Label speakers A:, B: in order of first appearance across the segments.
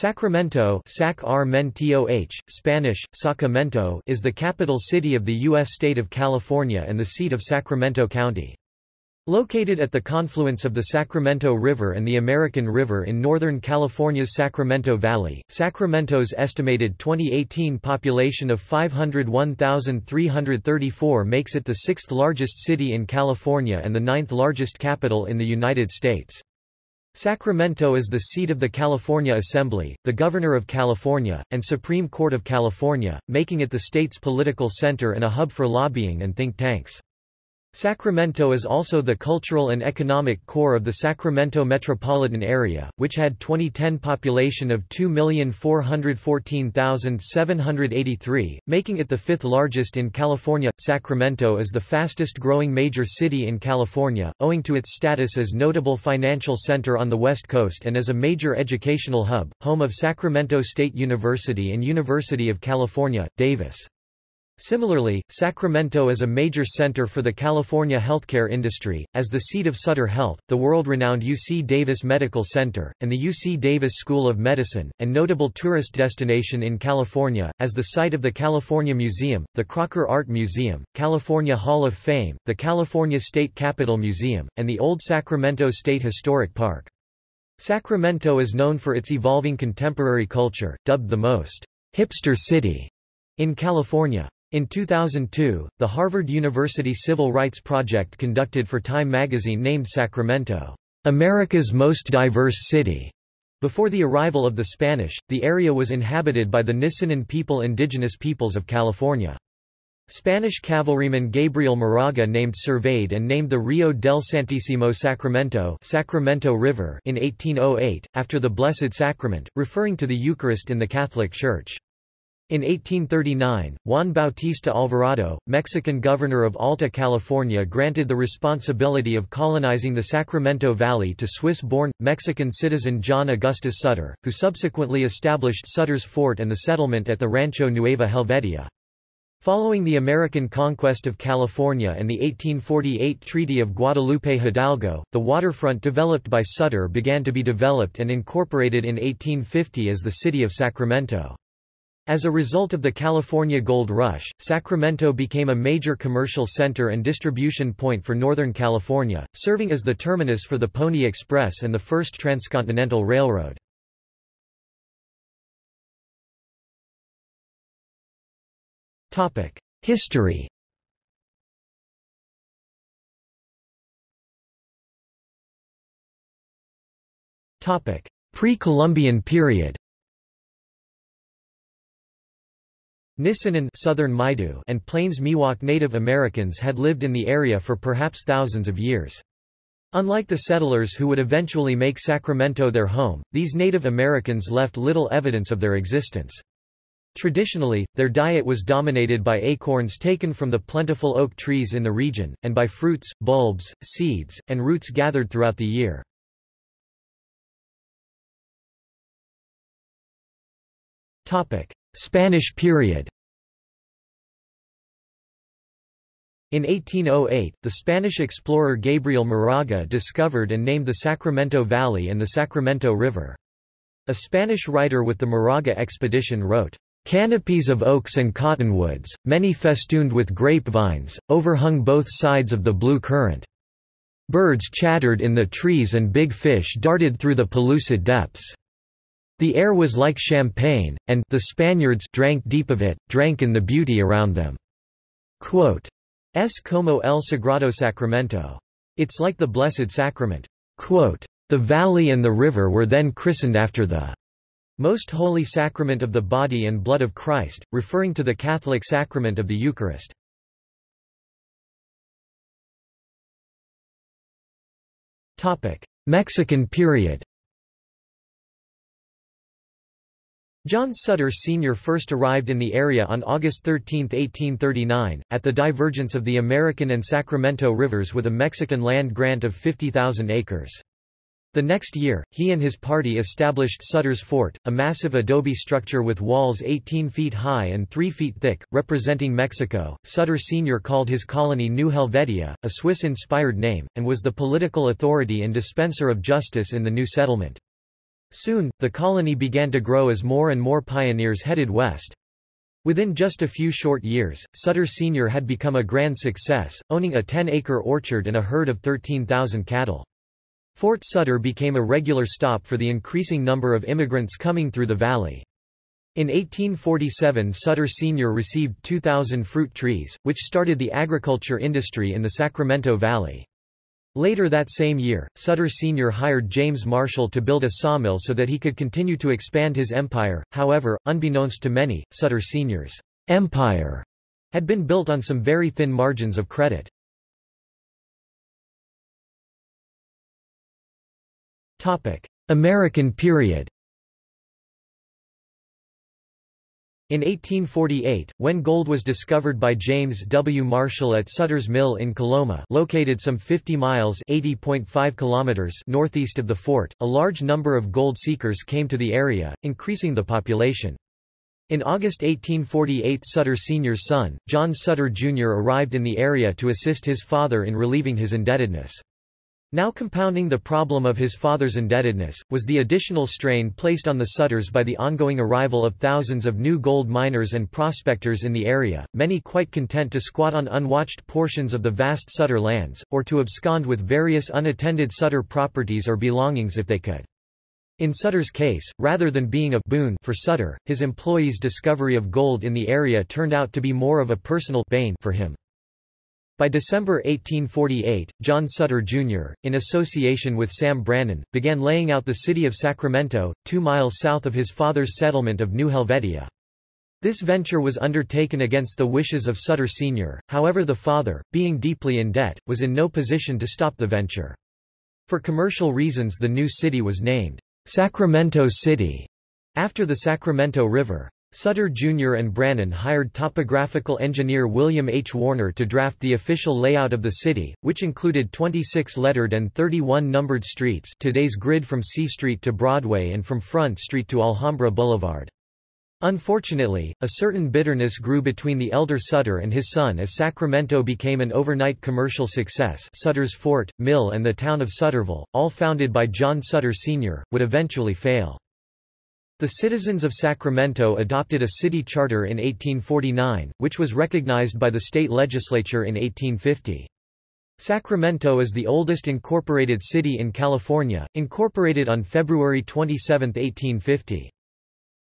A: Sacramento Sac Spanish, Sacramento is the capital city of the U.S. state of California and the seat of Sacramento County. Located at the confluence of the Sacramento River and the American River in northern California's Sacramento Valley, Sacramento's estimated 2018 population of 501,334 makes it the sixth largest city in California and the ninth largest capital in the United States. Sacramento is the seat of the California Assembly, the Governor of California, and Supreme Court of California, making it the state's political center and a hub for lobbying and think tanks. Sacramento is also the cultural and economic core of the Sacramento metropolitan area, which had 2010 population of 2,414,783, making it the fifth largest in California. Sacramento is the fastest growing major city in California, owing to its status as notable financial center on the West Coast and as a major educational hub, home of Sacramento State University and University of California, Davis. Similarly, Sacramento is a major center for the California healthcare industry, as the seat of Sutter Health, the world-renowned UC Davis Medical Center, and the UC Davis School of Medicine, and notable tourist destination in California, as the site of the California Museum, the Crocker Art Museum, California Hall of Fame, the California State Capitol Museum, and the Old Sacramento State Historic Park. Sacramento is known for its evolving contemporary culture, dubbed the most hipster city in California. In 2002, the Harvard University Civil Rights Project conducted for Time magazine named Sacramento, America's most diverse city. Before the arrival of the Spanish, the area was inhabited by the Nisenan people indigenous peoples of California. Spanish cavalryman Gabriel Moraga named surveyed and named the Rio del Santísimo Sacramento Sacramento River in 1808, after the Blessed Sacrament, referring to the Eucharist in the Catholic Church. In 1839, Juan Bautista Alvarado, Mexican governor of Alta California granted the responsibility of colonizing the Sacramento Valley to Swiss-born, Mexican citizen John Augustus Sutter, who subsequently established Sutter's Fort and the settlement at the Rancho Nueva Helvetia. Following the American conquest of California and the 1848 Treaty of Guadalupe Hidalgo, the waterfront developed by Sutter began to be developed and incorporated in 1850 as the city of Sacramento. As a result of the California Gold Rush, Sacramento became a major commercial center and distribution point for Northern California, serving as the terminus for the Pony Express and the first transcontinental railroad. History Pre-Columbian period Nisenan Southern Maidu and Plains Miwok Native Americans had lived in the area for perhaps thousands of years. Unlike the settlers who would eventually make Sacramento their home, these Native Americans left little evidence of their existence. Traditionally, their diet was dominated by acorns taken from the plentiful oak trees in the region, and by fruits, bulbs, seeds, and roots gathered throughout the year. Spanish period In 1808, the Spanish explorer Gabriel Moraga discovered and named the Sacramento Valley and the Sacramento River. A Spanish writer with the Moraga expedition wrote, Canopies of oaks and cottonwoods, many festooned with grapevines, overhung both sides of the blue current. Birds chattered in the trees and big fish darted through the pellucid depths. The air was like champagne, and the Spaniards drank deep of it, drank in the beauty around them. Quote, Es como el Sagrado Sacramento. It's like the Blessed Sacrament. Quote, the valley and the river were then christened after the most holy sacrament of the body and blood of Christ, referring to the Catholic sacrament of the Eucharist. Mexican period John Sutter Sr. first arrived in the area on August 13, 1839, at the divergence of the American and Sacramento rivers with a Mexican land grant of 50,000 acres. The next year, he and his party established Sutter's Fort, a massive adobe structure with walls 18 feet high and 3 feet thick, representing Mexico. Sutter Sr. called his colony New Helvetia, a Swiss-inspired name, and was the political authority and dispenser of justice in the new settlement. Soon, the colony began to grow as more and more pioneers headed west. Within just a few short years, Sutter Sr. had become a grand success, owning a 10-acre orchard and a herd of 13,000 cattle. Fort Sutter became a regular stop for the increasing number of immigrants coming through the valley. In 1847 Sutter Sr. received 2,000 fruit trees, which started the agriculture industry in the Sacramento Valley. Later that same year, Sutter Sr. hired James Marshall to build a sawmill so that he could continue to expand his empire, however, unbeknownst to many, Sutter Sr.'s empire had been built on some very thin margins of credit. American period In 1848, when gold was discovered by James W. Marshall at Sutter's Mill in Coloma located some 50 miles kilometers northeast of the fort, a large number of gold seekers came to the area, increasing the population. In August 1848 Sutter Sr.'s son, John Sutter Jr. arrived in the area to assist his father in relieving his indebtedness. Now compounding the problem of his father's indebtedness, was the additional strain placed on the Sutters by the ongoing arrival of thousands of new gold miners and prospectors in the area, many quite content to squat on unwatched portions of the vast Sutter lands, or to abscond with various unattended Sutter properties or belongings if they could. In Sutter's case, rather than being a boon for Sutter, his employees' discovery of gold in the area turned out to be more of a personal bane for him. By December 1848, John Sutter, Jr., in association with Sam Brannan, began laying out the city of Sacramento, two miles south of his father's settlement of New Helvetia. This venture was undertaken against the wishes of Sutter Sr., however the father, being deeply in debt, was in no position to stop the venture. For commercial reasons the new city was named Sacramento City, after the Sacramento River. Sutter Jr. and Brannan hired topographical engineer William H. Warner to draft the official layout of the city, which included 26 lettered and 31 numbered streets today's grid from C Street to Broadway and from Front Street to Alhambra Boulevard. Unfortunately, a certain bitterness grew between the elder Sutter and his son as Sacramento became an overnight commercial success Sutter's Fort, Mill and the town of Sutterville, all founded by John Sutter Sr., would eventually fail. The citizens of Sacramento adopted a city charter in 1849, which was recognized by the state legislature in 1850. Sacramento is the oldest incorporated city in California, incorporated on February 27, 1850.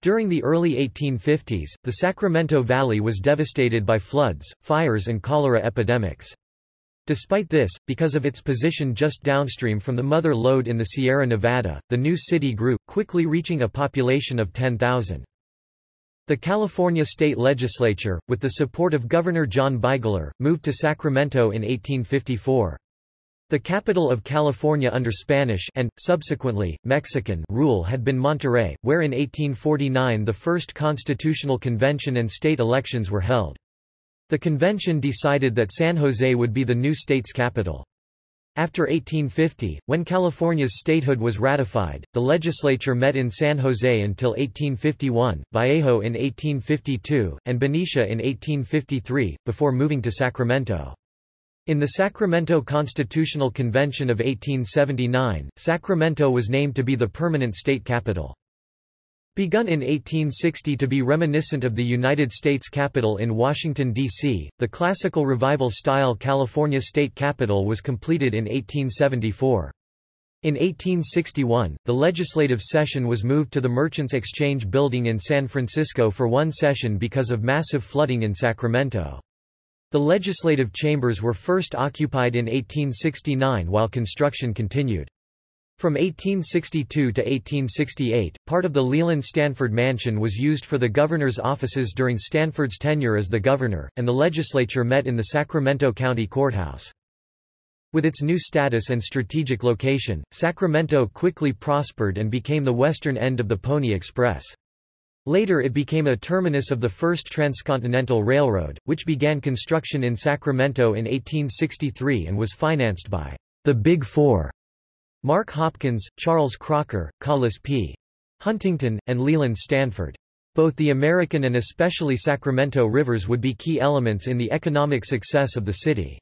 A: During the early 1850s, the Sacramento Valley was devastated by floods, fires and cholera epidemics. Despite this, because of its position just downstream from the mother lode in the Sierra Nevada, the new city grew, quickly reaching a population of 10,000. The California state legislature, with the support of Governor John Bigler, moved to Sacramento in 1854. The capital of California under Spanish and, subsequently, Mexican rule had been Monterey, where in 1849 the first constitutional convention and state elections were held. The convention decided that San Jose would be the new state's capital. After 1850, when California's statehood was ratified, the legislature met in San Jose until 1851, Vallejo in 1852, and Benicia in 1853, before moving to Sacramento. In the Sacramento Constitutional Convention of 1879, Sacramento was named to be the permanent state capital. Begun in 1860 to be reminiscent of the United States Capitol in Washington, D.C., the classical revival-style California State Capitol was completed in 1874. In 1861, the legislative session was moved to the Merchants Exchange Building in San Francisco for one session because of massive flooding in Sacramento. The legislative chambers were first occupied in 1869 while construction continued. From 1862 to 1868, part of the Leland Stanford Mansion was used for the governor's offices during Stanford's tenure as the governor, and the legislature met in the Sacramento County Courthouse. With its new status and strategic location, Sacramento quickly prospered and became the western end of the Pony Express. Later it became a terminus of the first transcontinental railroad, which began construction in Sacramento in 1863 and was financed by the Big Four Mark Hopkins, Charles Crocker, Collis P. Huntington, and Leland Stanford. Both the American and especially Sacramento rivers would be key elements in the economic success of the city.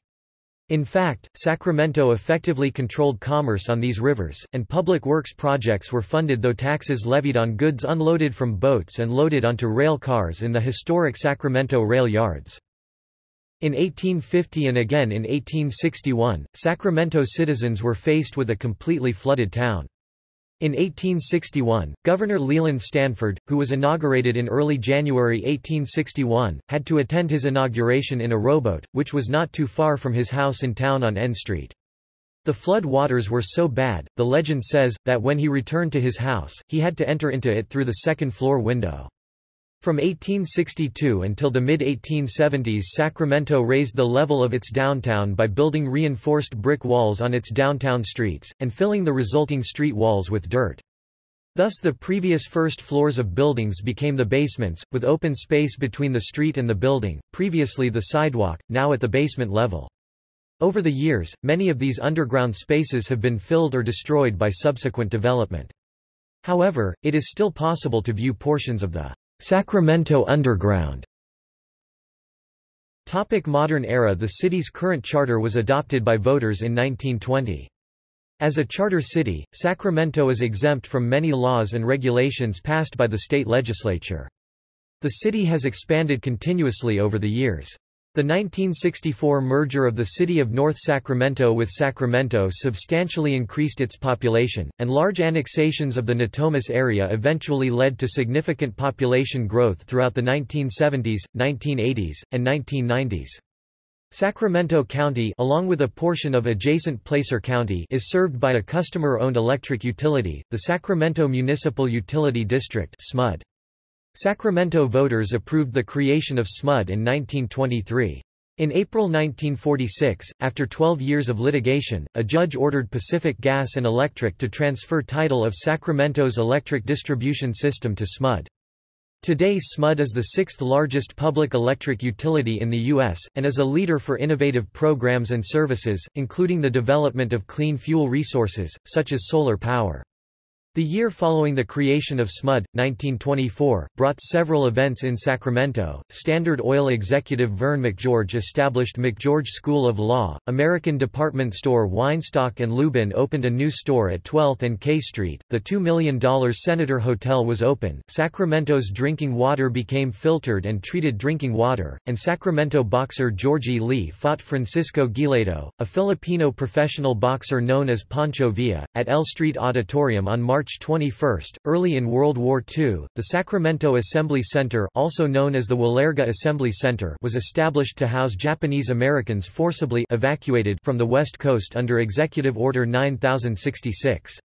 A: In fact, Sacramento effectively controlled commerce on these rivers, and public works projects were funded though taxes levied on goods unloaded from boats and loaded onto rail cars in the historic Sacramento rail yards. In 1850 and again in 1861, Sacramento citizens were faced with a completely flooded town. In 1861, Governor Leland Stanford, who was inaugurated in early January 1861, had to attend his inauguration in a rowboat, which was not too far from his house in town on N Street. The flood waters were so bad, the legend says, that when he returned to his house, he had to enter into it through the second-floor window. From 1862 until the mid-1870s Sacramento raised the level of its downtown by building reinforced brick walls on its downtown streets, and filling the resulting street walls with dirt. Thus the previous first floors of buildings became the basements, with open space between the street and the building, previously the sidewalk, now at the basement level. Over the years, many of these underground spaces have been filled or destroyed by subsequent development. However, it is still possible to view portions of the Sacramento Underground Topic modern era The city's current charter was adopted by voters in 1920. As a charter city, Sacramento is exempt from many laws and regulations passed by the state legislature. The city has expanded continuously over the years. The 1964 merger of the city of North Sacramento with Sacramento substantially increased its population, and large annexations of the Natomas area eventually led to significant population growth throughout the 1970s, 1980s, and 1990s. Sacramento County along with a portion of adjacent Placer County is served by a customer-owned electric utility, the Sacramento Municipal Utility District SMUD. Sacramento voters approved the creation of SMUD in 1923. In April 1946, after 12 years of litigation, a judge ordered Pacific Gas and Electric to transfer title of Sacramento's electric distribution system to SMUD. Today SMUD is the sixth largest public electric utility in the U.S., and is a leader for innovative programs and services, including the development of clean fuel resources, such as solar power. The year following the creation of SMUD, 1924, brought several events in Sacramento. Standard Oil executive Vern McGeorge established McGeorge School of Law. American department store Weinstock and Lubin opened a new store at 12th and K Street. The $2 million Senator Hotel was open. Sacramento's drinking water became filtered and treated drinking water, and Sacramento boxer Georgie Lee fought Francisco Guilledo, a Filipino professional boxer known as Pancho Villa, at L Street Auditorium on March March 21. Early in World War II, the Sacramento Assembly Center also known as the Walerga Assembly Center was established to house Japanese Americans forcibly evacuated from the West Coast under Executive Order 9066.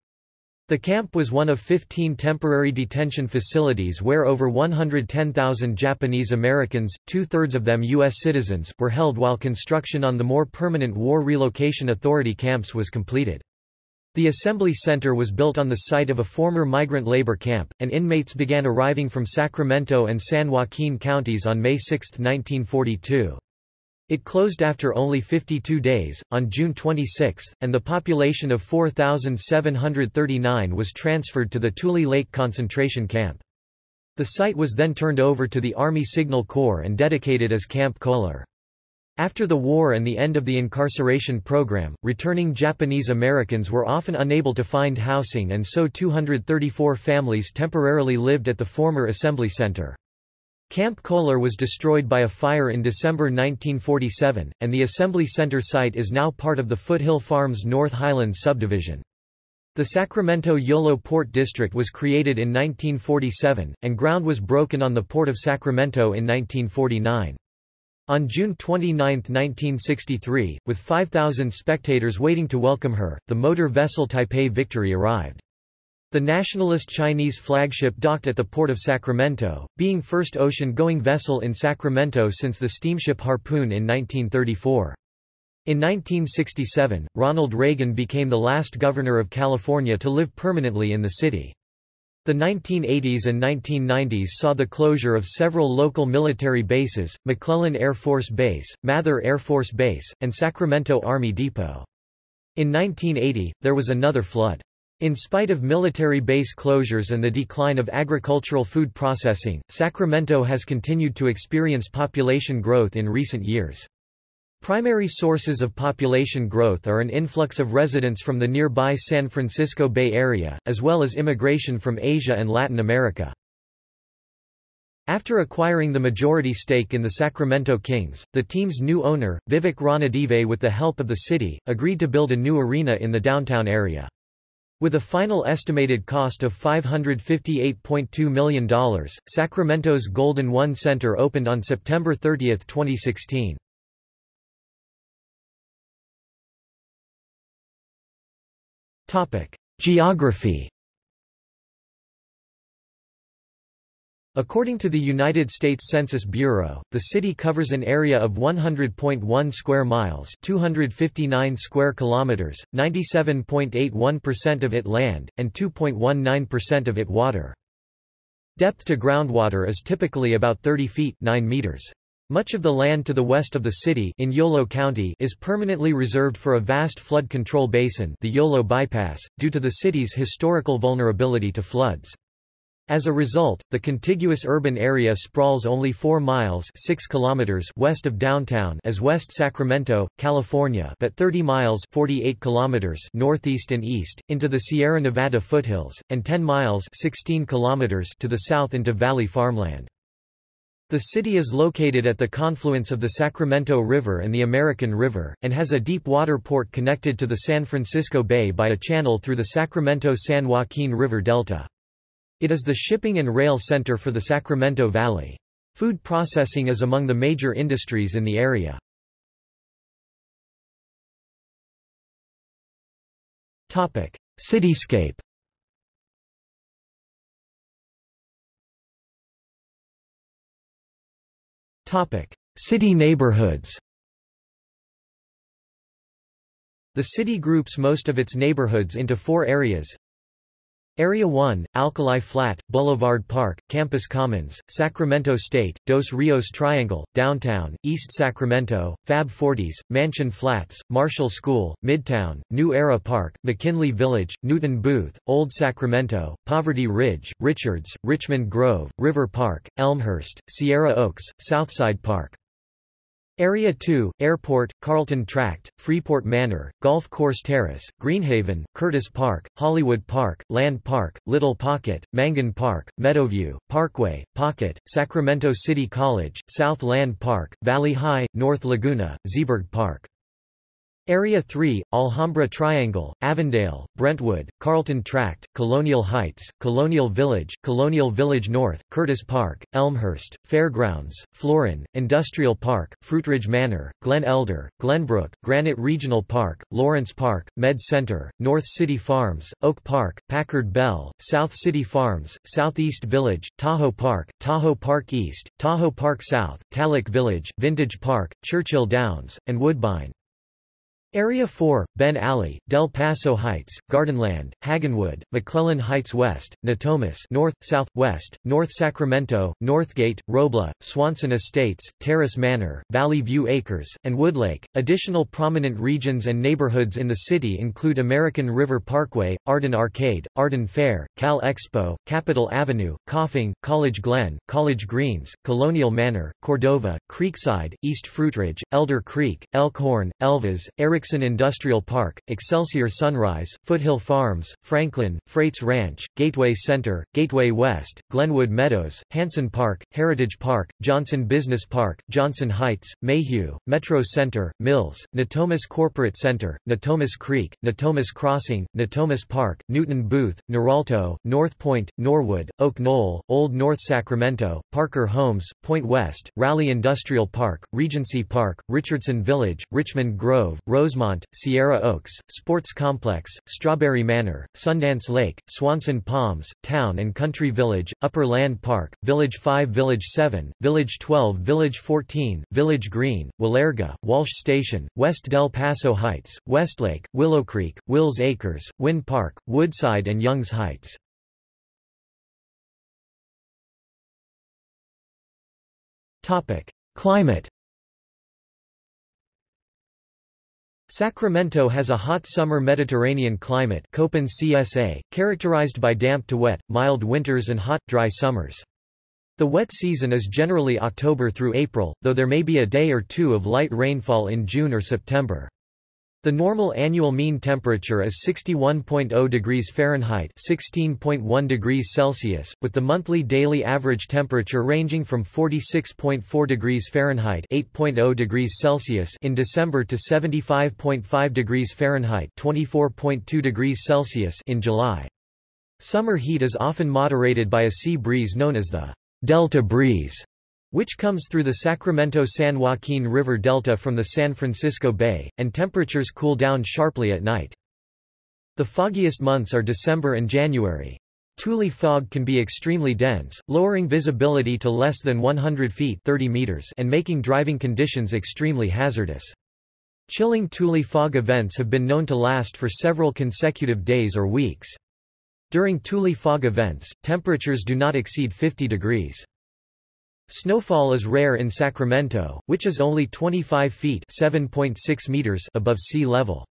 A: The camp was one of 15 temporary detention facilities where over 110,000 Japanese Americans, two-thirds of them U.S. citizens, were held while construction on the more permanent War Relocation Authority camps was completed. The Assembly Center was built on the site of a former migrant labor camp, and inmates began arriving from Sacramento and San Joaquin counties on May 6, 1942. It closed after only 52 days, on June 26, and the population of 4,739 was transferred to the Tule Lake concentration camp. The site was then turned over to the Army Signal Corps and dedicated as Camp Kohler. After the war and the end of the incarceration program, returning Japanese Americans were often unable to find housing and so 234 families temporarily lived at the former Assembly Center. Camp Kohler was destroyed by a fire in December 1947, and the Assembly Center site is now part of the Foothill Farms North Highlands subdivision. The Sacramento Yolo Port District was created in 1947, and ground was broken on the Port of Sacramento in 1949. On June 29, 1963, with 5,000 spectators waiting to welcome her, the motor vessel Taipei Victory arrived. The nationalist Chinese flagship docked at the port of Sacramento, being first ocean-going vessel in Sacramento since the steamship Harpoon in 1934. In 1967, Ronald Reagan became the last governor of California to live permanently in the city. The 1980s and 1990s saw the closure of several local military bases, McClellan Air Force Base, Mather Air Force Base, and Sacramento Army Depot. In 1980, there was another flood. In spite of military base closures and the decline of agricultural food processing, Sacramento has continued to experience population growth in recent years. Primary sources of population growth are an influx of residents from the nearby San Francisco Bay Area, as well as immigration from Asia and Latin America. After acquiring the majority stake in the Sacramento Kings, the team's new owner, Vivek Ranadive with the help of the city, agreed to build a new arena in the downtown area. With a final estimated cost of $558.2 million, Sacramento's Golden One Center opened on September 30, 2016. Geography According to the United States Census Bureau, the city covers an area of 100.1 square miles, 259 square kilometers, 97.81% of it land and 2.19% of it water. Depth to groundwater is typically about 30 feet 9 meters. Much of the land to the west of the city in Yolo County is permanently reserved for a vast flood control basin the Yolo Bypass, due to the city's historical vulnerability to floods. As a result, the contiguous urban area sprawls only 4 miles 6 kilometers west of downtown as West Sacramento, California but 30 miles 48 kilometers northeast and east, into the Sierra Nevada foothills, and 10 miles 16 kilometers to the south into valley farmland. The city is located at the confluence of the Sacramento River and the American River, and has a deep water port connected to the San Francisco Bay by a channel through the Sacramento-San Joaquin River Delta. It is the shipping and rail center for the Sacramento Valley. Food processing is among the major industries in the area. Cityscape City neighborhoods The city groups most of its neighborhoods into four areas. Area 1, Alkali Flat, Boulevard Park, Campus Commons, Sacramento State, Dos Rios Triangle, Downtown, East Sacramento, Fab Forties, Mansion Flats, Marshall School, Midtown, New Era Park, McKinley Village, Newton Booth, Old Sacramento, Poverty Ridge, Richards, Richmond Grove, River Park, Elmhurst, Sierra Oaks, Southside Park. Area 2, Airport, Carlton Tract, Freeport Manor, Golf Course Terrace, Greenhaven, Curtis Park, Hollywood Park, Land Park, Little Pocket, Mangan Park, Meadowview, Parkway, Pocket, Sacramento City College, South Land Park, Valley High, North Laguna, Z'berg Park. Area 3, Alhambra Triangle, Avondale, Brentwood, Carlton Tract, Colonial Heights, Colonial Village, Colonial Village North, Curtis Park, Elmhurst, Fairgrounds, Florin, Industrial Park, Fruitridge Manor, Glen Elder, Glenbrook, Granite Regional Park, Lawrence Park, Med Center, North City Farms, Oak Park, Packard Bell, South City Farms, Southeast Village, Tahoe Park, Tahoe Park East, Tahoe Park South, Tallac Village, Vintage Park, Churchill Downs, and Woodbine. Area 4, Ben Ali, Del Paso Heights, Gardenland, Hagenwood, McClellan Heights West, Natomas North, South, West, North Sacramento, Northgate, Robla, Swanson Estates, Terrace Manor, Valley View Acres, and Woodlake. Additional prominent regions and neighborhoods in the city include American River Parkway, Arden Arcade, Arden Fair, Cal Expo, Capitol Avenue, Coffing, College Glen, College Greens, Colonial Manor, Cordova, Creekside, East Fruitridge, Elder Creek, Elkhorn, Elvas, Eric Erickson Industrial Park, Excelsior Sunrise, Foothill Farms, Franklin, Freights Ranch, Gateway Center, Gateway West, Glenwood Meadows, Hanson Park, Heritage Park, Johnson Business Park, Johnson Heights, Mayhew, Metro Center, Mills, Natomas Corporate Center, Natomas Creek, Natomas Crossing, Natomas Park, Newton Booth, Noralto, North Point, Norwood, Oak Knoll, Old North Sacramento, Parker Homes, Point West, Raleigh Industrial Park, Regency Park, Richardson Village, Richmond Grove, Rose Rosemont, Sierra Oaks, Sports Complex, Strawberry Manor, Sundance Lake, Swanson Palms, Town and Country Village, Upper Land Park, Village 5 Village 7, Village 12 Village 14, Village Green, Walerga, Walsh Station, West Del Paso Heights, Westlake, Willow Creek, Wills Acres, Wynn Park, Woodside and Youngs Heights. Climate Sacramento has a hot summer Mediterranean climate Köppen CSA, characterized by damp to wet, mild winters and hot, dry summers. The wet season is generally October through April, though there may be a day or two of light rainfall in June or September. The normal annual mean temperature is 61.0 degrees Fahrenheit (16.1 degrees Celsius), with the monthly daily average temperature ranging from 46.4 degrees Fahrenheit (8.0 degrees Celsius) in December to 75.5 degrees Fahrenheit (24.2 degrees Celsius) in July. Summer heat is often moderated by a sea breeze known as the Delta breeze, which comes through the Sacramento-San Joaquin River Delta from the San Francisco Bay, and temperatures cool down sharply at night. The foggiest months are December and January. Tule fog can be extremely dense, lowering visibility to less than 100 feet 30 meters and making driving conditions extremely hazardous. Chilling Tule fog events have been known to last for several consecutive days or weeks. During Tule fog events, temperatures do not exceed 50 degrees. Snowfall is rare in Sacramento, which is only 25 feet (7.6 meters) above sea level.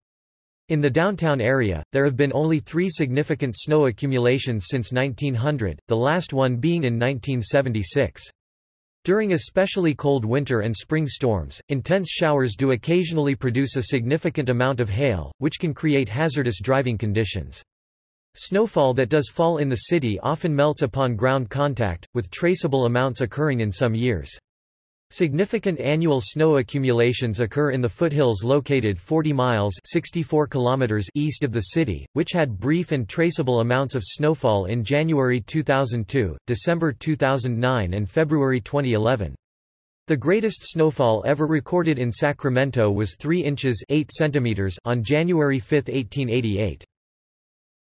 A: In the downtown area, there have been only three significant snow accumulations since 1900, the last one being in 1976. During especially cold winter and spring storms, intense showers do occasionally produce a significant amount of hail, which can create hazardous driving conditions. Snowfall that does fall in the city often melts upon ground contact, with traceable amounts occurring in some years. Significant annual snow accumulations occur in the foothills located 40 miles 64 kilometers east of the city, which had brief and traceable amounts of snowfall in January 2002, December 2009 and February 2011. The greatest snowfall ever recorded in Sacramento was 3 inches 8 centimeters on January 5, 1888.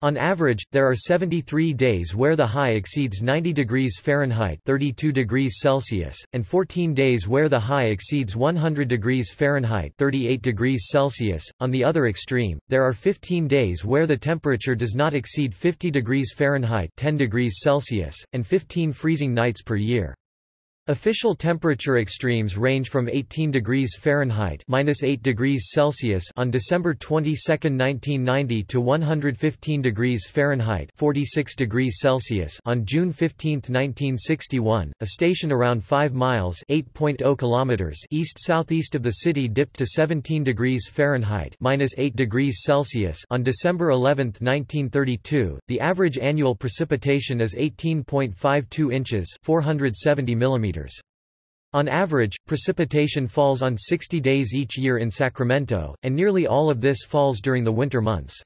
A: On average, there are 73 days where the high exceeds 90 degrees Fahrenheit 32 degrees Celsius, and 14 days where the high exceeds 100 degrees Fahrenheit 38 degrees Celsius. On the other extreme, there are 15 days where the temperature does not exceed 50 degrees Fahrenheit 10 degrees Celsius, and 15 freezing nights per year. Official temperature extremes range from 18 degrees Fahrenheit (-8 degrees Celsius) on December 22, 1990 to 115 degrees Fahrenheit (46 degrees Celsius) on June 15, 1961. A station around 5 miles (8.0 kilometers) east-southeast of the city dipped to 17 degrees Fahrenheit (-8 degrees Celsius) on December 11, 1932. The average annual precipitation is 18.52 inches (470 millimeters). On average, precipitation falls on 60 days each year in Sacramento, and nearly all of this falls during the winter months.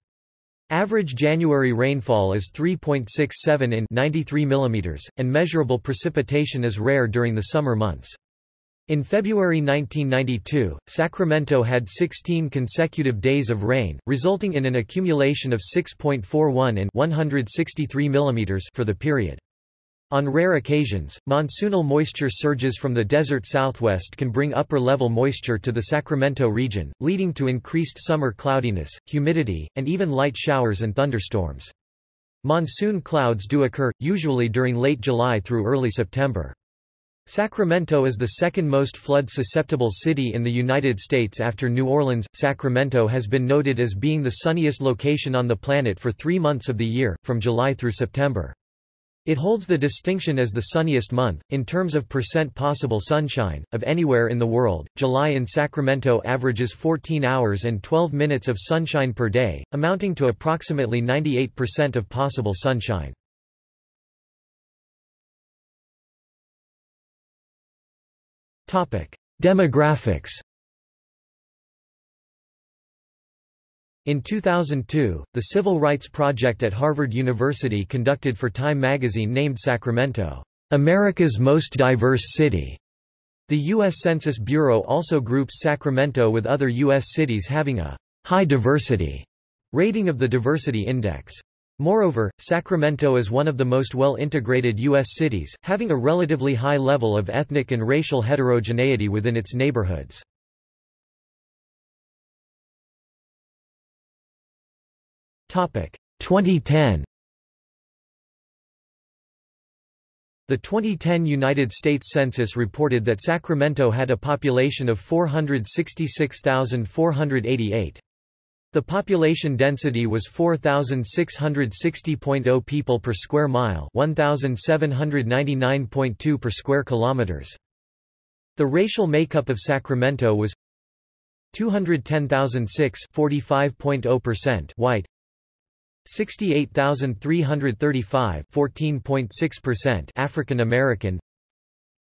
A: Average January rainfall is 3.67 in 93 mm, and measurable precipitation is rare during the summer months. In February 1992, Sacramento had 16 consecutive days of rain, resulting in an accumulation of 6.41 in 163 mm for the period. On rare occasions, monsoonal moisture surges from the desert southwest can bring upper-level moisture to the Sacramento region, leading to increased summer cloudiness, humidity, and even light showers and thunderstorms. Monsoon clouds do occur, usually during late July through early September. Sacramento is the second most flood-susceptible city in the United States after New Orleans. Sacramento has been noted as being the sunniest location on the planet for three months of the year, from July through September. It holds the distinction as the sunniest month, in terms of percent possible sunshine, of anywhere in the world. July in Sacramento averages 14 hours and 12 minutes of sunshine per day, amounting to approximately 98% of possible sunshine. Demographics In 2002, the Civil Rights Project at Harvard University conducted for Time magazine named Sacramento, America's most diverse city. The U.S. Census Bureau also groups Sacramento with other U.S. cities having a high diversity rating of the Diversity Index. Moreover, Sacramento is one of the most well-integrated U.S. cities, having a relatively high level of ethnic and racial heterogeneity within its neighborhoods. 2010 The 2010 United States Census reported that Sacramento had a population of 466,488. The population density was 4660.0 people per square mile, 1799.2 per square kilometers. The racial makeup of Sacramento was 210,006 45.0% white 68,335 14.6% African American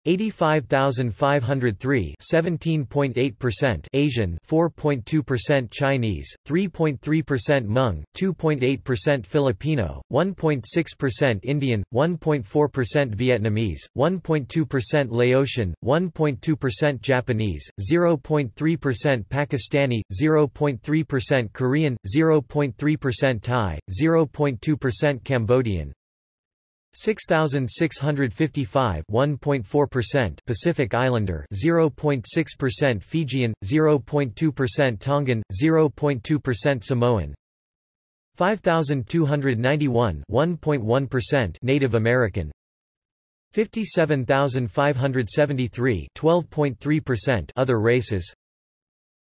A: 85,503 17.8% Asian 4.2% Chinese 3.3% Hmong 2.8% Filipino 1.6% Indian 1.4% Vietnamese 1.2% Laotian 1.2% Japanese 0.3% Pakistani 0.3% Korean 0.3% Thai 0.2% Cambodian 6655 1.4% Pacific Islander 0.6% Fijian 0.2% Tongan 0.2% Samoan 5291 1.1% Native American 57573 12.3% other races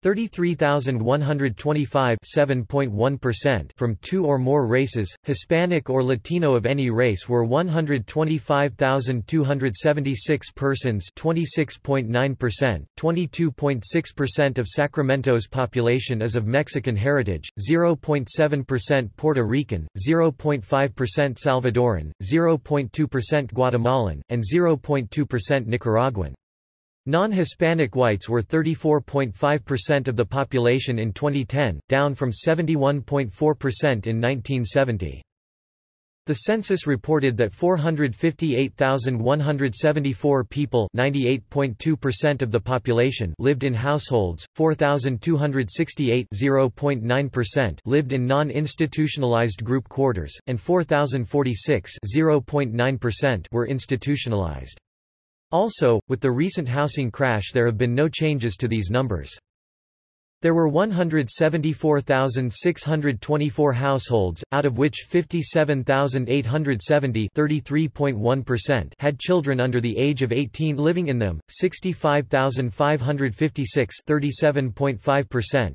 A: 33,125 7.1% from two or more races, Hispanic or Latino of any race were 125,276 persons 26.9%, 22.6% of Sacramento's population is of Mexican heritage, 0.7% Puerto Rican, 0.5% Salvadoran, 0.2% Guatemalan, and 0.2% Nicaraguan. Non-Hispanic whites were 34.5% of the population in 2010, down from 71.4% in 1970. The census reported that 458,174 people (98.2% of the population) lived in households, 4,268 (0.9%) lived in non-institutionalized group quarters, and 4,046 (0.9%) were institutionalized. Also, with the recent housing crash there have been no changes to these numbers. There were 174,624 households, out of which 57,870 had children under the age of 18 living in them, 65,556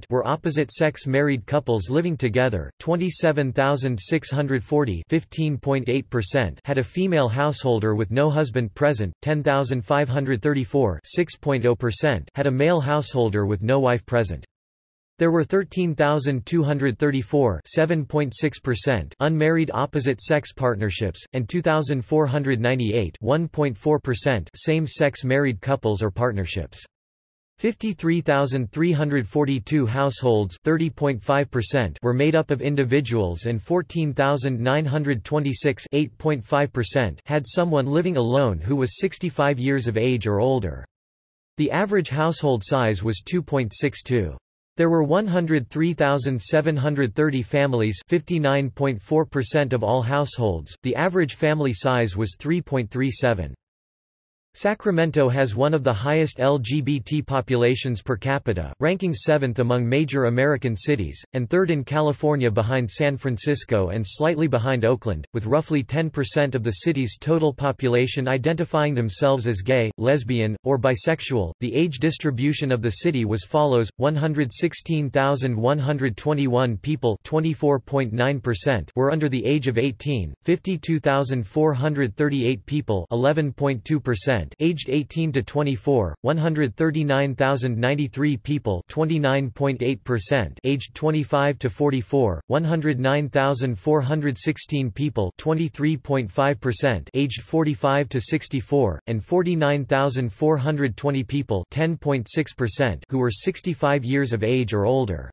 A: were opposite-sex married couples living together, 27,640 had a female householder with no husband present, 10,534 had a male householder with no wife present. There were 13,234 7.6% unmarried opposite-sex partnerships, and 2,498 1.4% same-sex married couples or partnerships. 53,342 households were made up of individuals and 14,926 had someone living alone who was 65 years of age or older. The average household size was 2.62. There were 103,730 families 59.4% of all households, the average family size was 3.37. Sacramento has one of the highest LGBT populations per capita, ranking seventh among major American cities, and third in California behind San Francisco and slightly behind Oakland, with roughly 10% of the city's total population identifying themselves as gay, lesbian, or bisexual. The age distribution of the city was follows: 116,121 people (24.9%) were under the age of 18, 52,438 people (11.2%) aged 18 to 24, 139,093 people, 29.8%, aged 25 to 44, 109,416 people, 23.5%, aged 45 to 64, and 49,420 people, 10.6%, who were 65 years of age or older.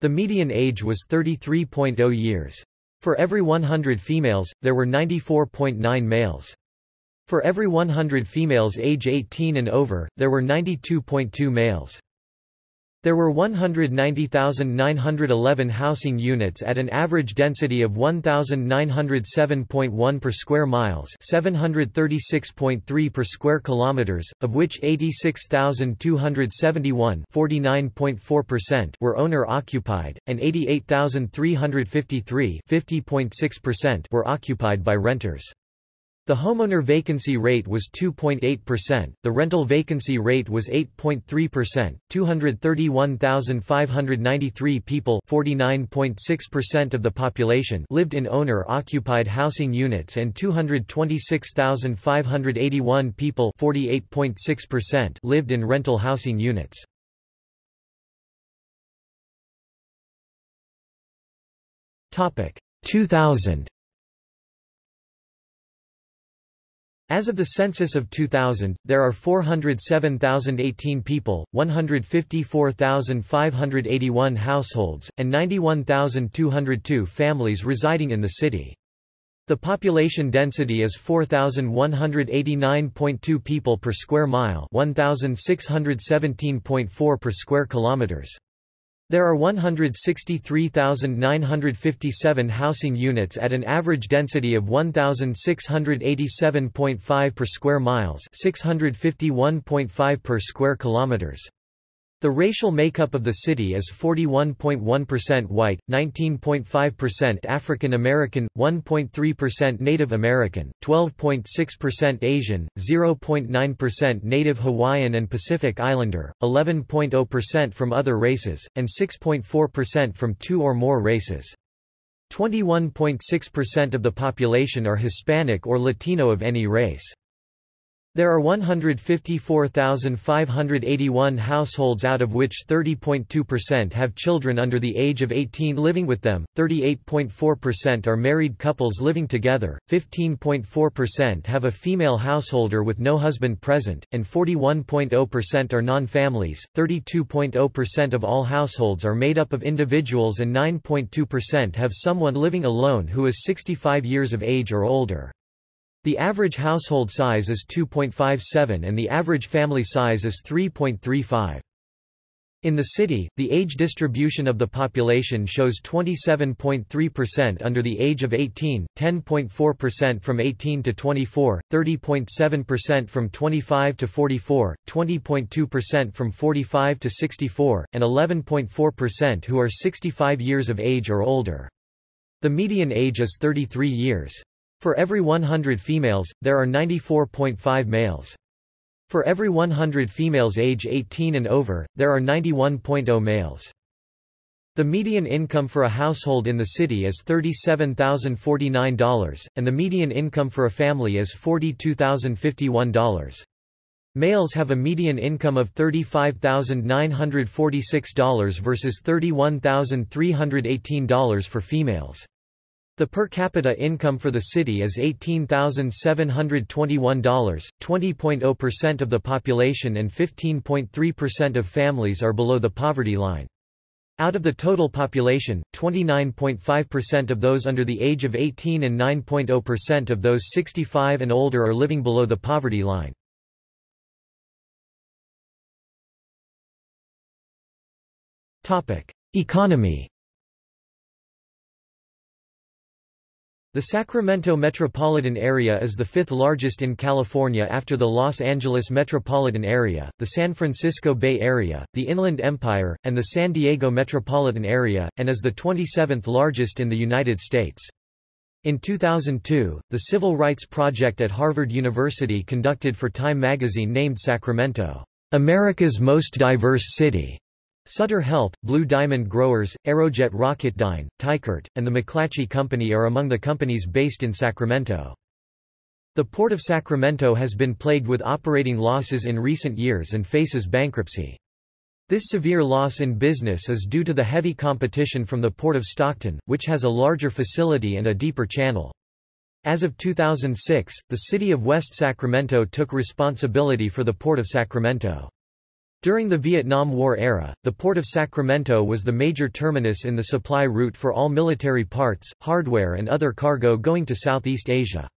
A: The median age was 33.0 years. For every 100 females, there were 94.9 males. For every 100 females age 18 and over, there were 92.2 males. There were 190,911 housing units at an average density of 1,907.1 per square miles 736.3 per square kilometers, of which 86,271 were owner-occupied, and 88,353 were occupied by renters. The homeowner vacancy rate was 2.8%, the rental vacancy rate was 8.3%, 231,593 people 49.6% of the population lived in owner-occupied housing units and 226,581 people 48.6% lived in rental housing units. Topic 2000 As of the census of 2000, there are 407,018 people, 154,581 households, and 91,202 families residing in the city. The population density is 4,189.2 people per square mile 1,617.4 per square kilometers. There are 163,957 housing units at an average density of 1,687.5 per square miles 651.5 per square kilometers. The racial makeup of the city is 41.1% white, 19.5% African American, 1.3% Native American, 12.6% Asian, 0.9% Native Hawaiian and Pacific Islander, 11.0% from other races, and 6.4% from two or more races. 21.6% of the population are Hispanic or Latino of any race. There are 154,581 households out of which 30.2% have children under the age of 18 living with them, 38.4% are married couples living together, 15.4% have a female householder with no husband present, and 41.0% are non-families, 32.0% of all households are made up of individuals and 9.2% have someone living alone who is 65 years of age or older. The average household size is 2.57 and the average family size is 3.35. In the city, the age distribution of the population shows 27.3% under the age of 18, 10.4% from 18 to 24, 30.7% from 25 to 44, 20.2% from 45 to 64, and 11.4% who are 65 years of age or older. The median age is 33 years. For every 100 females, there are 94.5 males. For every 100 females age 18 and over, there are 91.0 males. The median income for a household in the city is $37,049, and the median income for a family is $42,051. Males have a median income of $35,946 versus $31,318 for females. The per capita income for the city is $18,721, 20.0% of the population and 15.3% of families are below the poverty line. Out of the total population, 29.5% of those under the age of 18 and 9.0% of those 65 and older are living below the poverty line. Economy The Sacramento metropolitan area is the fifth largest in California after the Los Angeles metropolitan area, the San Francisco Bay Area, the Inland Empire, and the San Diego metropolitan area, and is the 27th largest in the United States. In 2002, the Civil Rights Project at Harvard University conducted for Time magazine named Sacramento, America's most diverse city. Sutter Health, Blue Diamond Growers, Aerojet Rocketdyne, Teichert, and the McClatchy Company are among the companies based in Sacramento. The Port of Sacramento has been plagued with operating losses in recent years and faces bankruptcy. This severe loss in business is due to the heavy competition from the Port of Stockton, which has a larger facility and a deeper channel. As of 2006, the city of West Sacramento took responsibility for the Port of Sacramento. During the Vietnam War era, the port of Sacramento was the major terminus in the supply route for all military parts, hardware and other cargo going to Southeast Asia.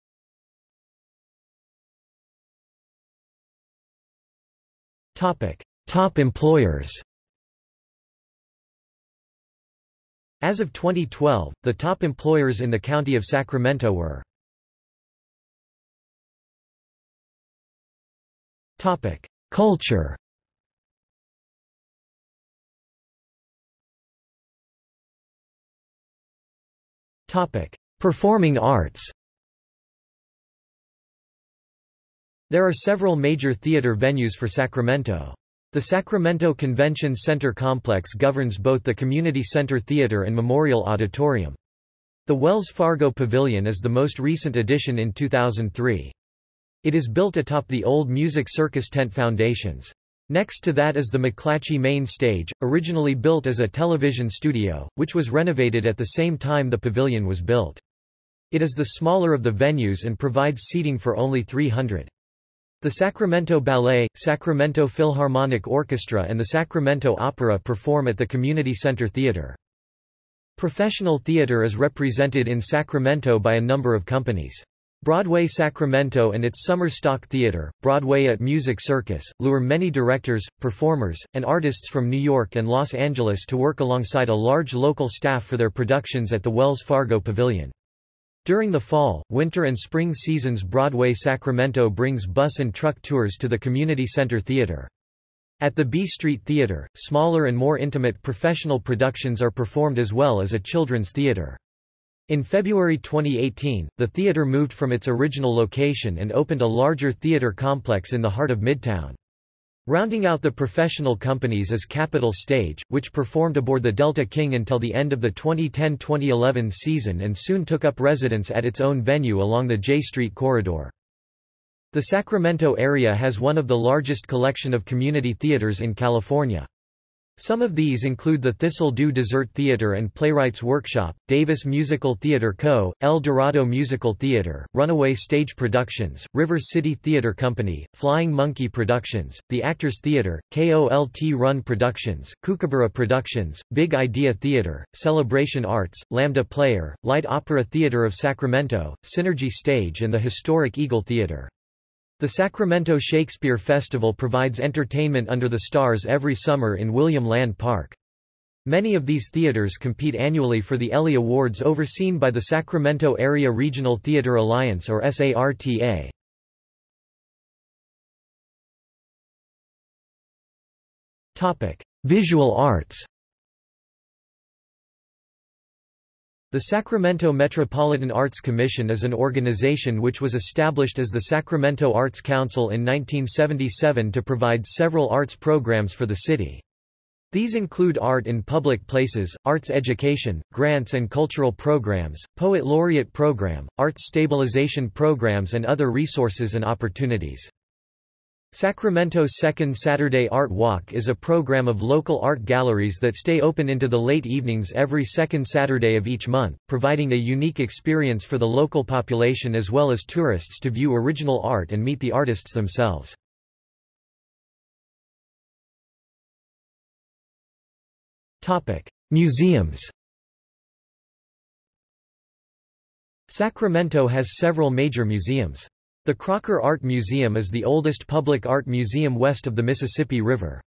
A: Top employers As of 2012, the top employers in the county of Sacramento were Culture Performing arts. There are several major theater venues for Sacramento. The Sacramento Convention Center complex governs both the Community Center Theater and Memorial Auditorium. The Wells Fargo Pavilion is the most recent addition in 2003. It is built atop the old Music Circus tent foundations. Next to that is the McClatchy Main Stage, originally built as a television studio, which was renovated at the same time the pavilion was built. It is the smaller of the venues and provides seating for only 300. The Sacramento Ballet, Sacramento Philharmonic Orchestra and the Sacramento Opera perform at the Community Center Theater. Professional theater is represented in Sacramento by a number of companies. Broadway Sacramento and its summer stock theater, Broadway at Music Circus, lure many directors, performers, and artists from New York and Los Angeles to work alongside a large local staff for their productions at the Wells Fargo Pavilion. During the fall, winter and spring seasons Broadway Sacramento brings bus and truck tours to the Community Center Theater. At the B Street Theater, smaller and more intimate professional productions are performed as well as a children's theater. In February 2018, the theater moved from its original location and opened a larger theater complex in the heart of Midtown. Rounding out the professional companies is Capital Stage, which performed aboard the Delta King until the end of the 2010-2011 season and soon took up residence at its own venue along the J Street corridor. The Sacramento area has one of the largest collection of community theaters in California. Some of these include the Thistle Dew Dessert Theater and Playwrights Workshop, Davis Musical Theater Co., El Dorado Musical Theater, Runaway Stage Productions, River City Theater Company, Flying Monkey Productions, The Actors Theater, KOLT Run Productions, Kookaburra Productions, Big Idea Theater, Celebration Arts, Lambda Player, Light Opera Theater of Sacramento, Synergy Stage and the historic Eagle Theater. The Sacramento Shakespeare Festival provides entertainment under the stars every summer in William Land Park. Many of these theaters compete annually for the Elly Awards overseen by the Sacramento Area Regional Theater Alliance or SARTA. Visual arts The Sacramento Metropolitan Arts Commission is an organization which was established as the Sacramento Arts Council in 1977 to provide several arts programs for the city. These include art in public places, arts education, grants and cultural programs, poet laureate program, arts stabilization programs and other resources and opportunities. Sacramento's Second Saturday Art Walk is a program of local art galleries that stay open into the late evenings every second Saturday of each month, providing a unique experience for the local population as well as tourists to view original art and meet the artists themselves. Museums Sacramento has several major museums. The Crocker Art Museum is the oldest public art museum west of the Mississippi River.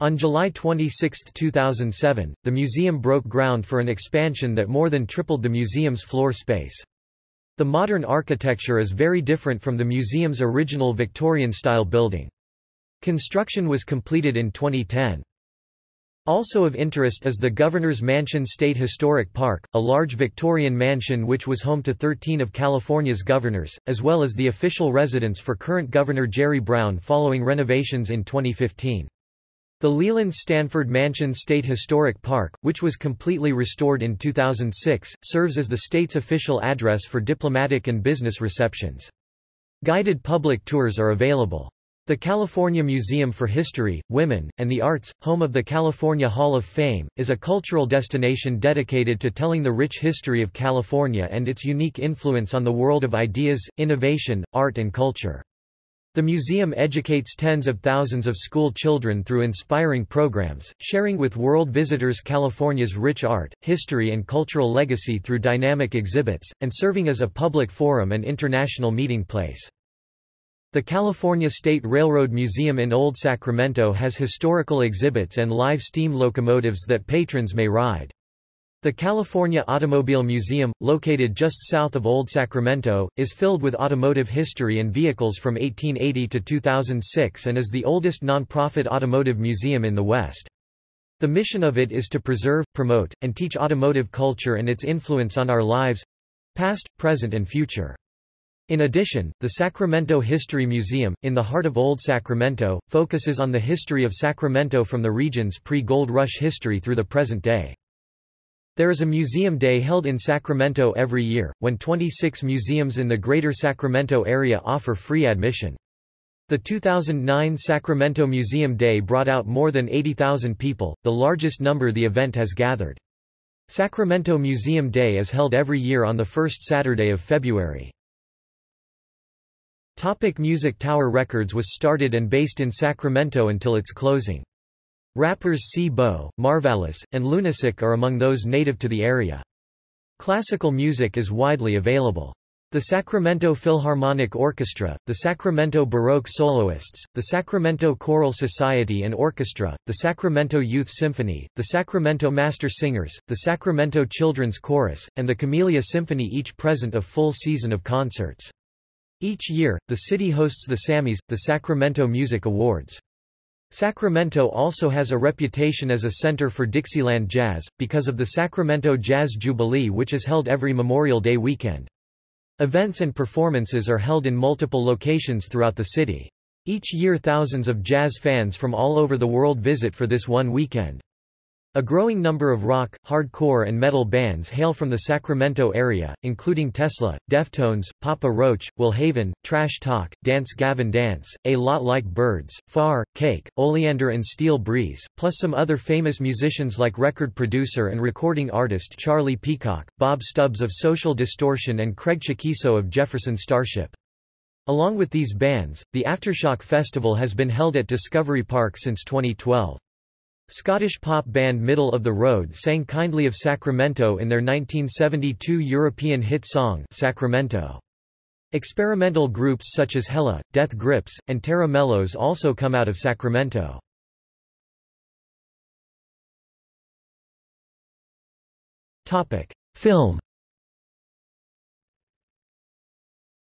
A: On July 26, 2007, the museum broke ground for an expansion that more than tripled the museum's floor space. The modern architecture is very different from the museum's original Victorian-style building. Construction was completed in 2010. Also of interest is the Governor's Mansion State Historic Park, a large Victorian mansion which was home to 13 of California's governors, as well as the official residence for current Governor Jerry Brown following renovations in 2015. The Leland Stanford Mansion State Historic Park, which was completely restored in 2006, serves as the state's official address for diplomatic and business receptions. Guided public tours are available. The California Museum for History, Women, and the Arts, home of the California Hall of Fame, is a cultural destination dedicated to telling the rich history of California and its unique influence on the world of ideas, innovation, art and culture. The museum educates tens of thousands of school children through inspiring programs, sharing with world visitors California's rich art, history and cultural legacy through dynamic exhibits, and serving as a public forum and international meeting place. The California State Railroad Museum in Old Sacramento has historical exhibits and live steam locomotives that patrons may ride. The California Automobile Museum, located just south of Old Sacramento, is filled with automotive history and vehicles from 1880 to 2006 and is the oldest non-profit automotive museum in the West. The mission of it is to preserve, promote, and teach automotive culture and its influence on our lives—past, present and future. In addition, the Sacramento History Museum, in the heart of Old Sacramento, focuses on the history of Sacramento from the region's pre-gold rush history through the present day. There is a museum day held in Sacramento every year, when 26 museums in the greater Sacramento area offer free admission. The 2009 Sacramento Museum Day brought out more than 80,000 people, the largest number the event has gathered. Sacramento Museum Day is held every year on the first Saturday of February. Topic Music Tower Records was started and based in Sacramento until its closing. Rappers C-Bo, Marvaless, and Lunasicc are among those native to the area. Classical music is widely available. The Sacramento Philharmonic Orchestra, the Sacramento Baroque Soloists, the Sacramento Choral Society and Orchestra, the Sacramento Youth Symphony, the Sacramento Master Singers, the Sacramento Children's Chorus, and the Camellia Symphony each present a full season of concerts. Each year, the city hosts the SAMMYs, the Sacramento Music Awards. Sacramento also has a reputation as a center for Dixieland jazz, because of the Sacramento Jazz Jubilee which is held every Memorial Day weekend. Events and performances are held in multiple locations throughout the city. Each year thousands of jazz fans from all over the world visit for this one weekend. A growing number of rock, hardcore and metal bands hail from the Sacramento area, including Tesla, Deftones, Papa Roach, Will Haven, Trash Talk, Dance Gavin Dance, A Lot Like Birds, Far, Cake, Oleander and Steel Breeze, plus some other famous musicians like record producer and recording artist Charlie Peacock, Bob Stubbs of Social Distortion and Craig Chaquico of Jefferson Starship. Along with these bands, the Aftershock Festival has been held at Discovery Park since 2012. Scottish pop band Middle of the Road sang Kindly of Sacramento in their 1972 European hit song Sacramento. Experimental groups such as Hella, Death Grips, and Tera Melos also come out of Sacramento. Film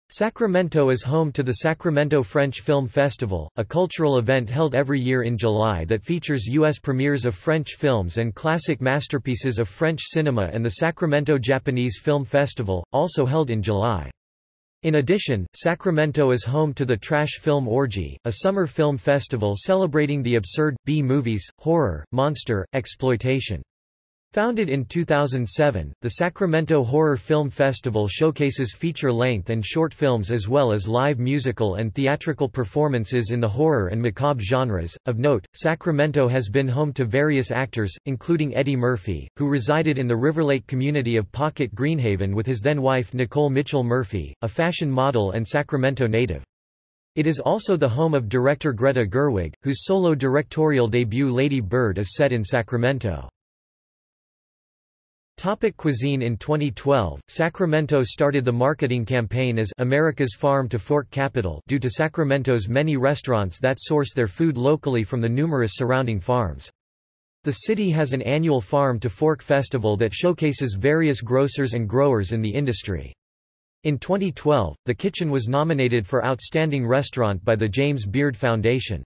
A: Sacramento is home to the Sacramento French Film Festival, a cultural event held every year in July that features U.S. premieres of French films and classic masterpieces of French cinema and the Sacramento Japanese Film Festival, also held in July. In addition, Sacramento is home to the Trash Film Orgy, a summer film festival celebrating the absurd, B-movies, horror, monster, exploitation. Founded in 2007, the Sacramento Horror Film Festival showcases feature-length and short films as well as live musical and theatrical performances in the horror and macabre genres. Of note, Sacramento has been home to various actors, including Eddie Murphy, who resided in the Riverlake community of Pocket Greenhaven with his then-wife Nicole Mitchell Murphy, a fashion model and Sacramento native. It is also the home of director Greta Gerwig, whose solo directorial debut Lady Bird is set in Sacramento. Topic cuisine In 2012, Sacramento started the marketing campaign as America's Farm to Fork Capital due to Sacramento's many restaurants that source their food locally from the numerous surrounding farms. The city has an annual Farm to Fork festival that showcases various grocers and growers in the industry. In 2012, the kitchen was nominated for Outstanding Restaurant by the James Beard Foundation.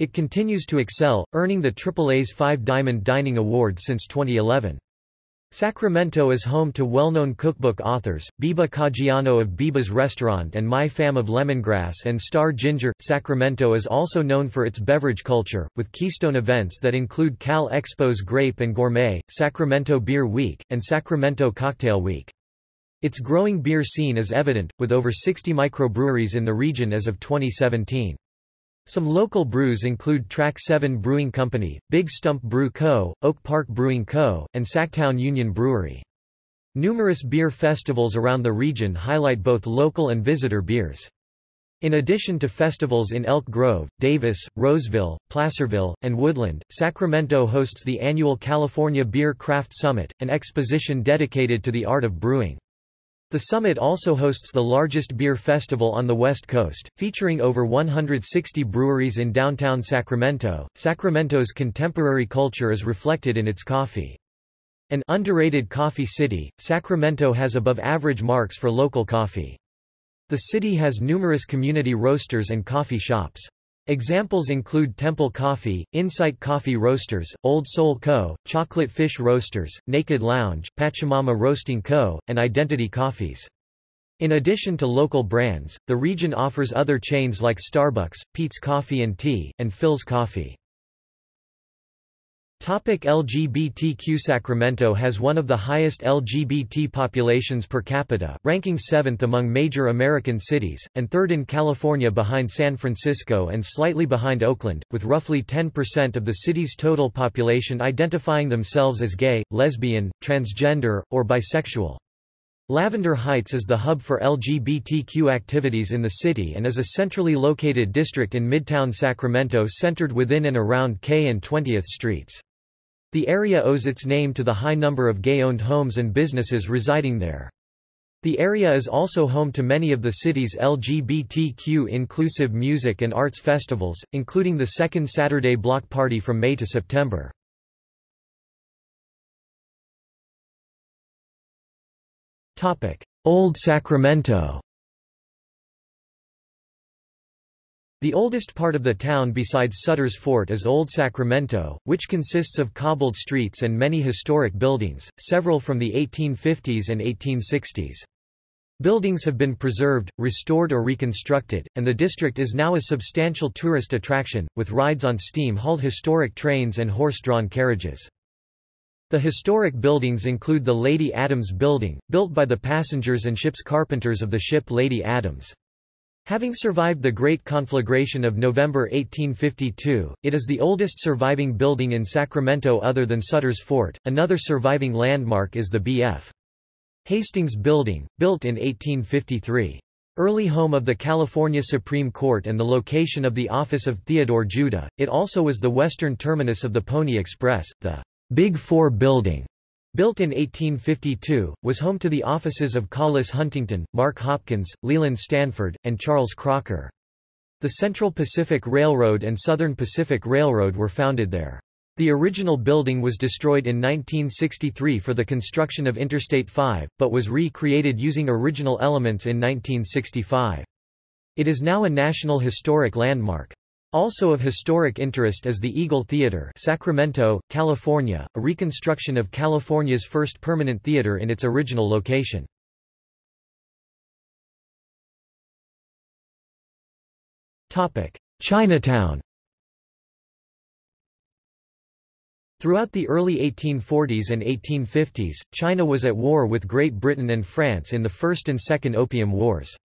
A: It continues to excel, earning the AAA's Five Diamond Dining Award since 2011. Sacramento is home to well-known cookbook authors, Biba Caggiano of Biba's Restaurant and Mai Pham of Lemongrass and Star Ginger. Sacramento is also known for its beverage culture, with keystone events that include Cal Expo's Grape and Gourmet, Sacramento Beer Week, and Sacramento Cocktail Week. Its growing beer scene is evident, with over 60 microbreweries in the region as of 2017. Some local brews include Track 7 Brewing Company, Big Stump Brew Co., Oak Park Brewing Co., and Sactown Union Brewery. Numerous beer festivals around the region highlight both local and visitor beers. In addition to festivals in Elk Grove, Davis, Roseville, Placerville, and Woodland, Sacramento hosts the annual California Beer Craft Summit, an exposition dedicated to the art of brewing. The summit also hosts the largest beer festival on the West Coast, featuring over 160 breweries in downtown Sacramento. Sacramento's contemporary culture is reflected in its coffee. An underrated coffee city, Sacramento has above average marks for local coffee. The city has numerous community roasters and coffee shops. Examples include Temple Coffee, Insight Coffee Roasters, Old Soul Co., Chocolate Fish Roasters, Naked Lounge, Pachamama Roasting Co., and Identity Coffees. In addition to local brands, the region offers other chains like Starbucks, Peet's Coffee and Tea, and Philz Coffee. Topic LGBTQ Sacramento has one of the highest LGBT populations per capita, ranking seventh among major American cities, and third in California behind San Francisco and slightly behind Oakland, with roughly 10% of the city's total population identifying themselves as gay, lesbian, transgender, or bisexual. Lavender Heights is the hub for LGBTQ activities in the city and is a centrally located district in Midtown Sacramento centered within and around K and 20th Streets. The area owes its name to the high number of gay-owned homes and businesses residing there. The area is also home to many of the city's LGBTQ-inclusive music and arts festivals, including the second Saturday Block Party from May to September. Old Sacramento The oldest part of the town besides Sutter's Fort is Old Sacramento, which consists of cobbled streets and many historic buildings, several from the 1850s and 1860s. Buildings have been preserved, restored or reconstructed, and the district is now a substantial tourist attraction, with rides on steam-hauled historic trains and horse-drawn carriages. The historic buildings include the Lady Adams Building, built by the passengers and ship's carpenters of the ship Lady Adams. Having survived the Great Conflagration of November 1852, it is the oldest surviving building in Sacramento other than Sutter's Fort. Another surviving landmark is the B.F. Hastings Building, built in 1853. Early home of the California Supreme Court and the location of the office of Theodore Judah, it also was the western terminus of the Pony Express, the Big Four Building. Built in 1852, was home to the offices of Collis Huntington, Mark Hopkins, Leland Stanford, and Charles Crocker. The Central Pacific Railroad and Southern Pacific Railroad were founded there. The original building was destroyed in 1963 for the construction of Interstate 5, but was re-created using original elements in 1965. It is now a National Historic Landmark. Also of historic interest is the Eagle Theater Sacramento, California, a reconstruction of California's first permanent theater in its original location. Chinatown Throughout the early 1840s and 1850s, China was at war with Great Britain and France in the First and Second Opium Wars.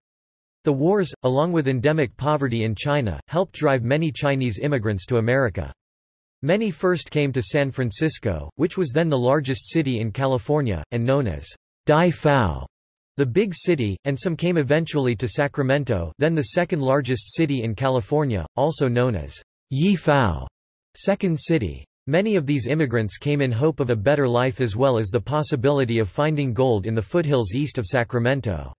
A: The wars, along with endemic poverty in China, helped drive many Chinese immigrants to America. Many first came to San Francisco, which was then the largest city in California, and known as Dai Fow, the big city, and some came eventually to Sacramento then the second largest city in California, also known as Yee Fow, second city. Many of these immigrants came in hope of a better life as well as the possibility of finding gold in the foothills east of Sacramento.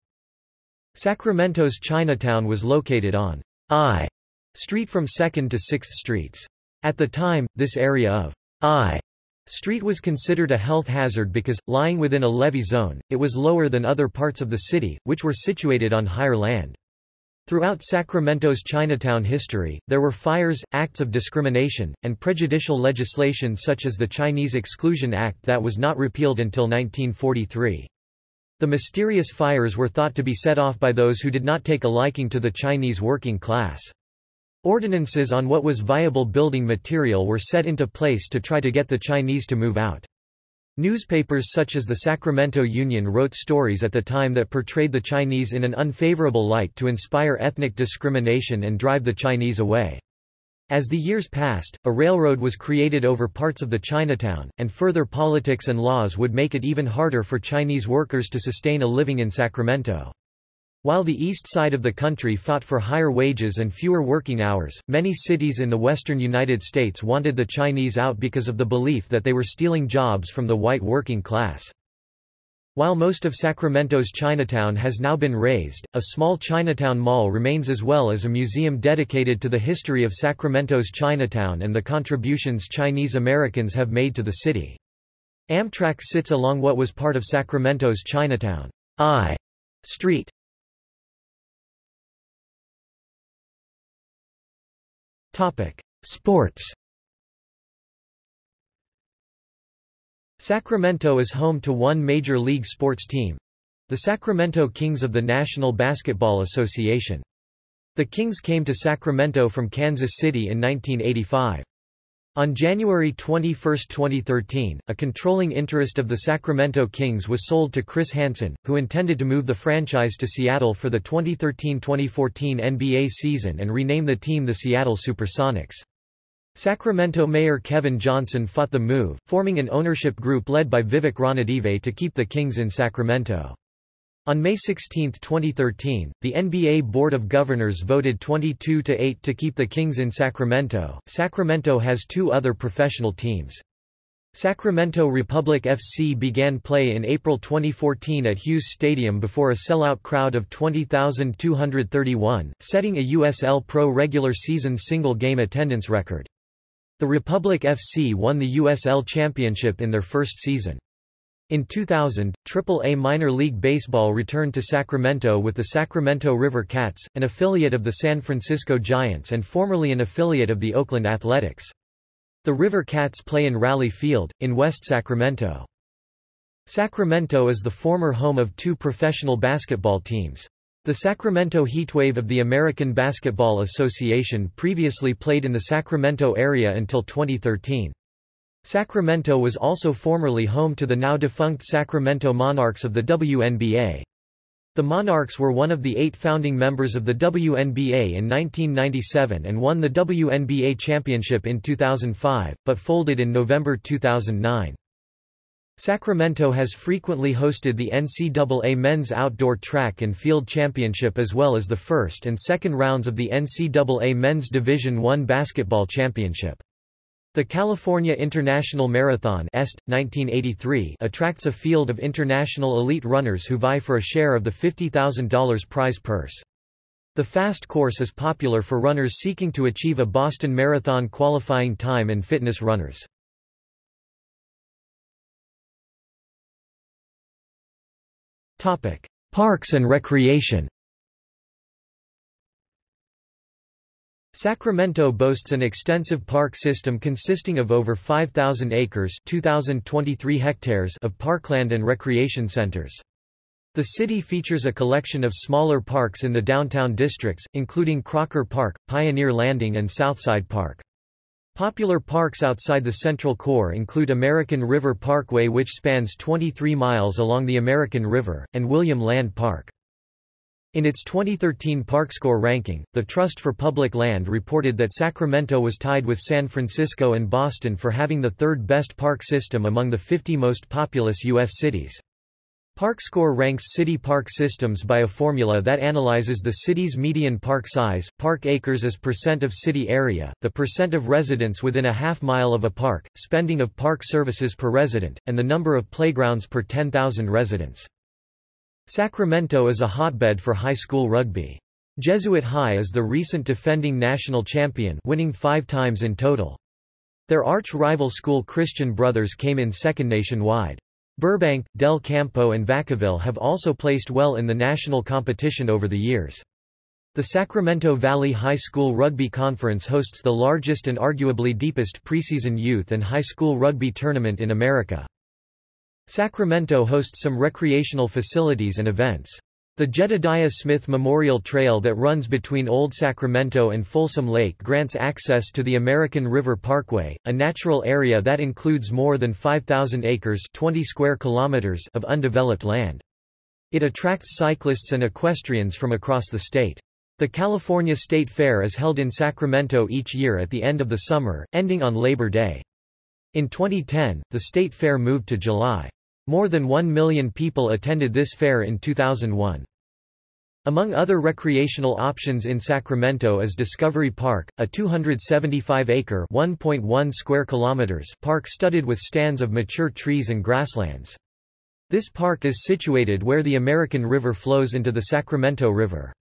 A: Sacramento's Chinatown was located on I Street from 2nd to 6th Streets. At the time, this area of I Street was considered a health hazard because, lying within a levee zone, it was lower than other parts of the city, which were situated on higher land. Throughout Sacramento's Chinatown history, there were fires, acts of discrimination, and prejudicial legislation such as the Chinese Exclusion Act that was not repealed until 1943. The mysterious fires were thought to be set off by those who did not take a liking to the Chinese working class. Ordinances on what was viable building material were set into place to try to get the Chinese to move out. Newspapers such as the Sacramento Union wrote stories at the time that portrayed the Chinese in an unfavorable light to inspire ethnic discrimination and drive the Chinese away. As the years passed, a railroad was created over parts of the Chinatown, and further politics and laws would make it even harder for Chinese workers to sustain a living in Sacramento. While the east side of the country fought for higher wages and fewer working hours, many cities in the western United States wanted the Chinese out because of the belief that they were stealing jobs from the white working class. While most of Sacramento's Chinatown has now been razed, a small Chinatown Mall remains as well as a museum dedicated to the history of Sacramento's Chinatown and the contributions Chinese Americans have made to the city. Amtrak sits along what was part of Sacramento's Chinatown I Street. Sports Sacramento is home to one major league sports team. The Sacramento Kings of the National Basketball Association. The Kings came to Sacramento from Kansas City in 1985. On January 21, 2013, a controlling interest of the Sacramento Kings was sold to Chris Hansen, who intended to move the franchise to Seattle for the 2013-2014 NBA season and rename the team the Seattle Supersonics. Sacramento Mayor Kevin Johnson fought the move, forming an ownership group led by Vivek Ranadive to keep the Kings in Sacramento. On May 16, 2013, the NBA Board of Governors voted 22 to 8 to keep the Kings in Sacramento. Sacramento has two other professional teams. Sacramento Republic FC began play in April 2014 at Hughes Stadium before a sellout crowd of 20,231, setting a USL Pro regular season single game attendance record. The Republic FC won the USL Championship in their first season. In 2000, Triple-A minor league baseball returned to Sacramento with the Sacramento River Cats, an affiliate of the San Francisco Giants and formerly an affiliate of the Oakland Athletics. The River Cats play in Raley Field, in West Sacramento. Sacramento is the former home of two professional basketball teams. The Sacramento Heatwave of the American Basketball Association previously played in the Sacramento area until 2013. Sacramento was also formerly home to the now-defunct Sacramento Monarchs of the WNBA. The Monarchs were one of the eight founding members of the WNBA in 1997 and won the WNBA championship in 2005, but folded in November 2009. Sacramento has frequently hosted the NCAA Men's Outdoor Track and Field Championship as well as the first and second rounds of the NCAA Men's Division I Basketball Championship. The California International Marathon Est, 1983 attracts a field of international elite runners who vie for a share of the $50,000 prize purse. The fast course is popular for runners seeking to achieve a Boston Marathon qualifying time and fitness runners. Parks and recreation Sacramento boasts an extensive park system consisting of over 5,000 acres 2,023 hectares of parkland and recreation centers. The city features a collection of smaller parks in the downtown districts, including Crocker Park, Pioneer Landing and Southside Park. Popular parks outside the central core include American River Parkway which spans 23 miles along the American River, and William Land Park. In its 2013 ParkScore ranking, the Trust for Public Land reported that Sacramento was tied with San Francisco and Boston for having the third best park system among the 50 most populous U.S. cities. ParkScore ranks city park systems by a formula that analyzes the city's median park size, park acres as percent of city area, the percent of residents within a half mile of a park, spending of park services per resident, and the number of playgrounds per 10,000 residents. Sacramento is a hotbed for high school rugby. Jesuit High is the recent defending national champion winning five times in total. Their arch-rival school Christian Brothers came in second nationwide. Burbank, Del Campo and Vacaville have also placed well in the national competition over the years. The Sacramento Valley High School Rugby Conference hosts the largest and arguably deepest preseason youth and high school rugby tournament in America. Sacramento hosts some recreational facilities and events. The Jedediah Smith Memorial Trail that runs between Old Sacramento and Folsom Lake grants access to the American River Parkway, a natural area that includes more than 5,000 acres 20 square kilometers of undeveloped land. It attracts cyclists and equestrians from across the state. The California State Fair is held in Sacramento each year at the end of the summer, ending on Labor Day. In 2010, the state fair moved to July. More than 1 million people attended this fair in 2001. Among other recreational options in Sacramento is Discovery Park, a 275-acre (1.1 square kilometers) park studded with stands of mature trees and grasslands. This park is situated where the American River flows into the Sacramento River.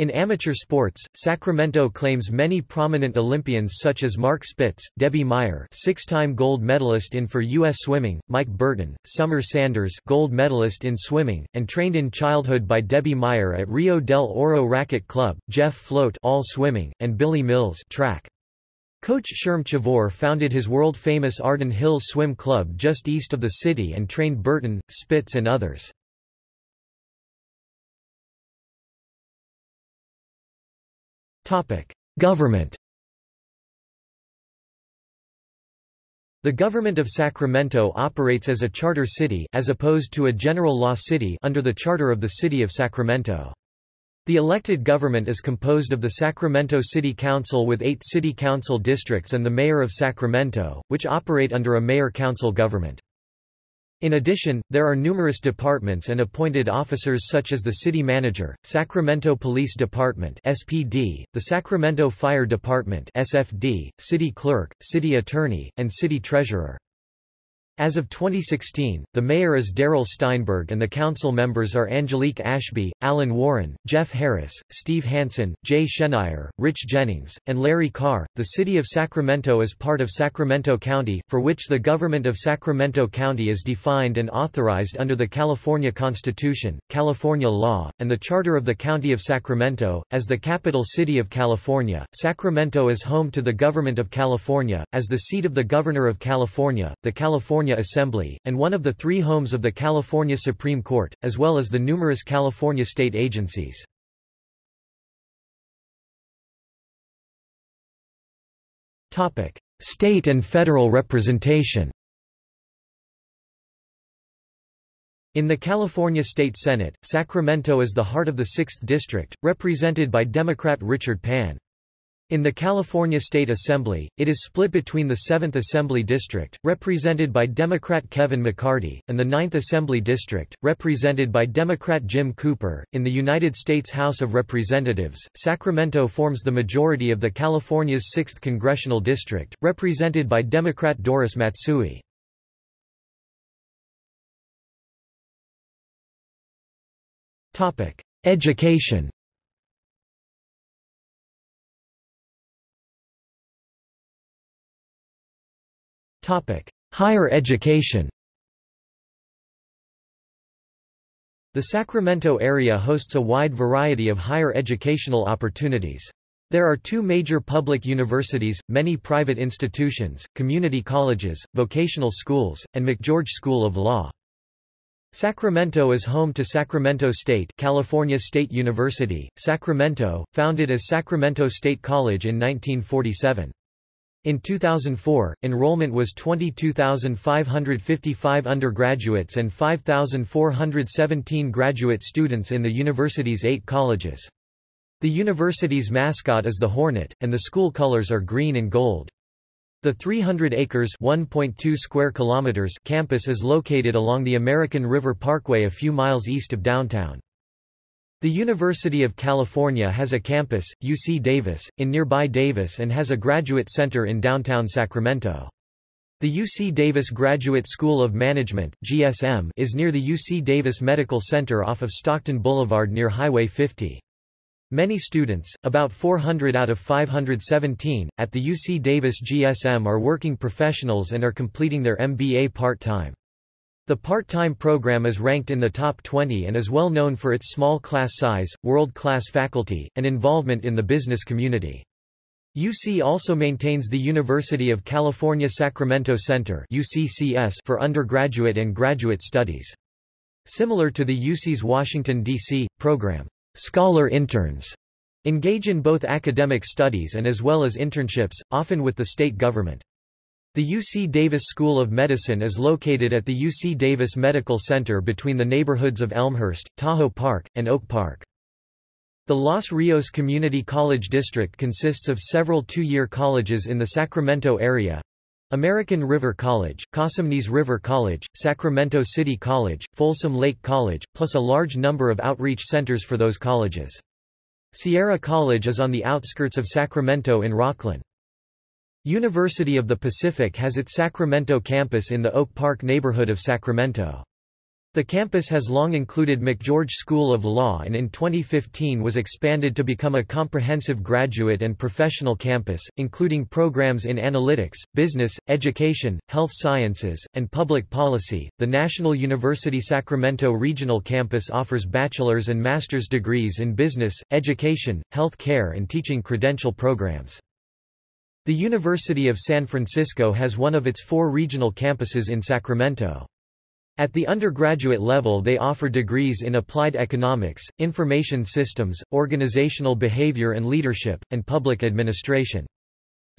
A: In amateur sports, Sacramento claims many prominent Olympians such as Mark Spitz, Debbie Meyer six-time gold medalist in for U.S. swimming, Mike Burton, Summer Sanders gold medalist in swimming, and trained in childhood by Debbie Meyer at Rio del Oro Racquet Club, Jeff Float all swimming, and Billy Mills track. Coach Sherm Chavoor founded his world-famous Arden Hills Swim Club just east of the city and trained Burton, Spitz and others. Government The government of Sacramento operates as a charter city as opposed to a general law city under the charter of the City of Sacramento. The elected government is composed of the Sacramento City Council with eight city council districts and the mayor of Sacramento, which operate under a mayor-council government. In addition, there are numerous departments and appointed officers such as the city manager, Sacramento Police Department (SPD), the Sacramento Fire Department (SFD), city clerk, city attorney, and city treasurer. As of 2016, the mayor is Darrell Steinberg and the council members are Angelique Ashby, Allen Warren, Jeff Harris, Steve Hansen, Jay Schenirer, Rich Jennings, and Larry Carr. The city of Sacramento is part of Sacramento County, for which the government of Sacramento County is defined and authorized under the California Constitution, California law, and the Charter of the County of Sacramento. As the capital city of California, Sacramento is home to the Government of California, as the seat of the Governor of California, the California California Assembly, and one of the three homes of the California Supreme Court, as well as the numerous California state agencies. State and federal representation In the California State Senate, Sacramento is the heart of the 6th District, represented by Democrat Richard Pan. In the California State Assembly, it is split between the 7th Assembly District, represented by Democrat Kevin McCarty, and the 9th Assembly District, represented by Democrat Jim Cooper. In the United States House of Representatives, Sacramento forms the majority of the California's 6th Congressional District, represented by Democrat Doris Matsui. Education Higher education The Sacramento area hosts a wide variety of higher educational opportunities. There are two major public universities, many private institutions, community colleges, vocational schools, and McGeorge School of Law. Sacramento is home to Sacramento State California State University, Sacramento, founded as Sacramento State College in 1947. In 2004, enrollment was 22,555 undergraduates and 5,417 graduate students in the university's eight colleges. The university's mascot is the Hornet, and the school colors are green and gold. The 300 acres (1.2 square kilometers) campus is located along the American River Parkway a few miles east of downtown. The University of California has a campus, UC Davis, in nearby Davis and has a graduate center in downtown Sacramento. The UC Davis Graduate School of Management GSM, is near the UC Davis Medical Center off of Stockton Boulevard near Highway 50. Many students, about 400 out of 517, at the UC Davis GSM are working professionals and are completing their MBA part-time. The part-time program is ranked in the top 20 and is well known for its small class size, world-class faculty, and involvement in the business community. UC also maintains the University of California Sacramento Center for undergraduate and graduate studies. Similar to the UC's Washington, D.C., program, Scholar Interns engage in both academic studies and as well as internships, often with the state government. The UC Davis School of Medicine is located at the UC Davis Medical Center between the neighborhoods of Elmhurst, Tahoe Park, and Oak Park. The Los Rios Community College District consists of several two-year colleges in the Sacramento area. American River College, Cosumnes River College, Sacramento City College, Folsom Lake College, plus a large number of outreach centers for those colleges. Sierra College is on the outskirts of Sacramento in Rocklin. University of the Pacific has its Sacramento campus in the Oak Park neighborhood of Sacramento. The campus has long included McGeorge School of Law and in 2015 was expanded to become a comprehensive graduate and professional campus, including programs in analytics, business, education, health sciences, and public policy. The National University Sacramento Regional Campus offers bachelor's and master's degrees in business, education, health care, and teaching credential programs. The University of San Francisco has one of its four regional campuses in Sacramento. At the undergraduate level they offer degrees in applied economics, information systems, organizational behavior and leadership, and public administration.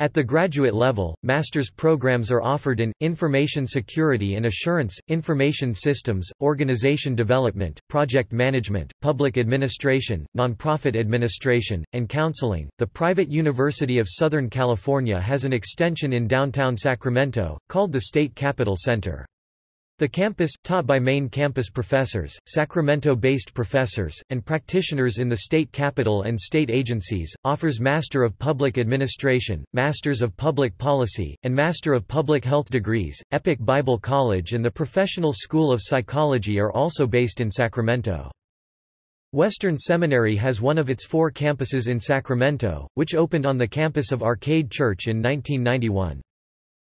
A: At the graduate level, master's programs are offered in, information security and assurance, information systems, organization development, project management, public administration, nonprofit administration, and counseling. The private University of Southern California has an extension in downtown Sacramento, called the State Capital Center. The campus, taught by main campus professors, Sacramento-based professors, and practitioners in the state capital and state agencies, offers Master of Public Administration, Masters of Public Policy, and Master of Public Health degrees. Epic Bible College and the Professional School of Psychology are also based in Sacramento. Western Seminary has one of its four campuses in Sacramento, which opened on the campus of Arcade Church in 1991.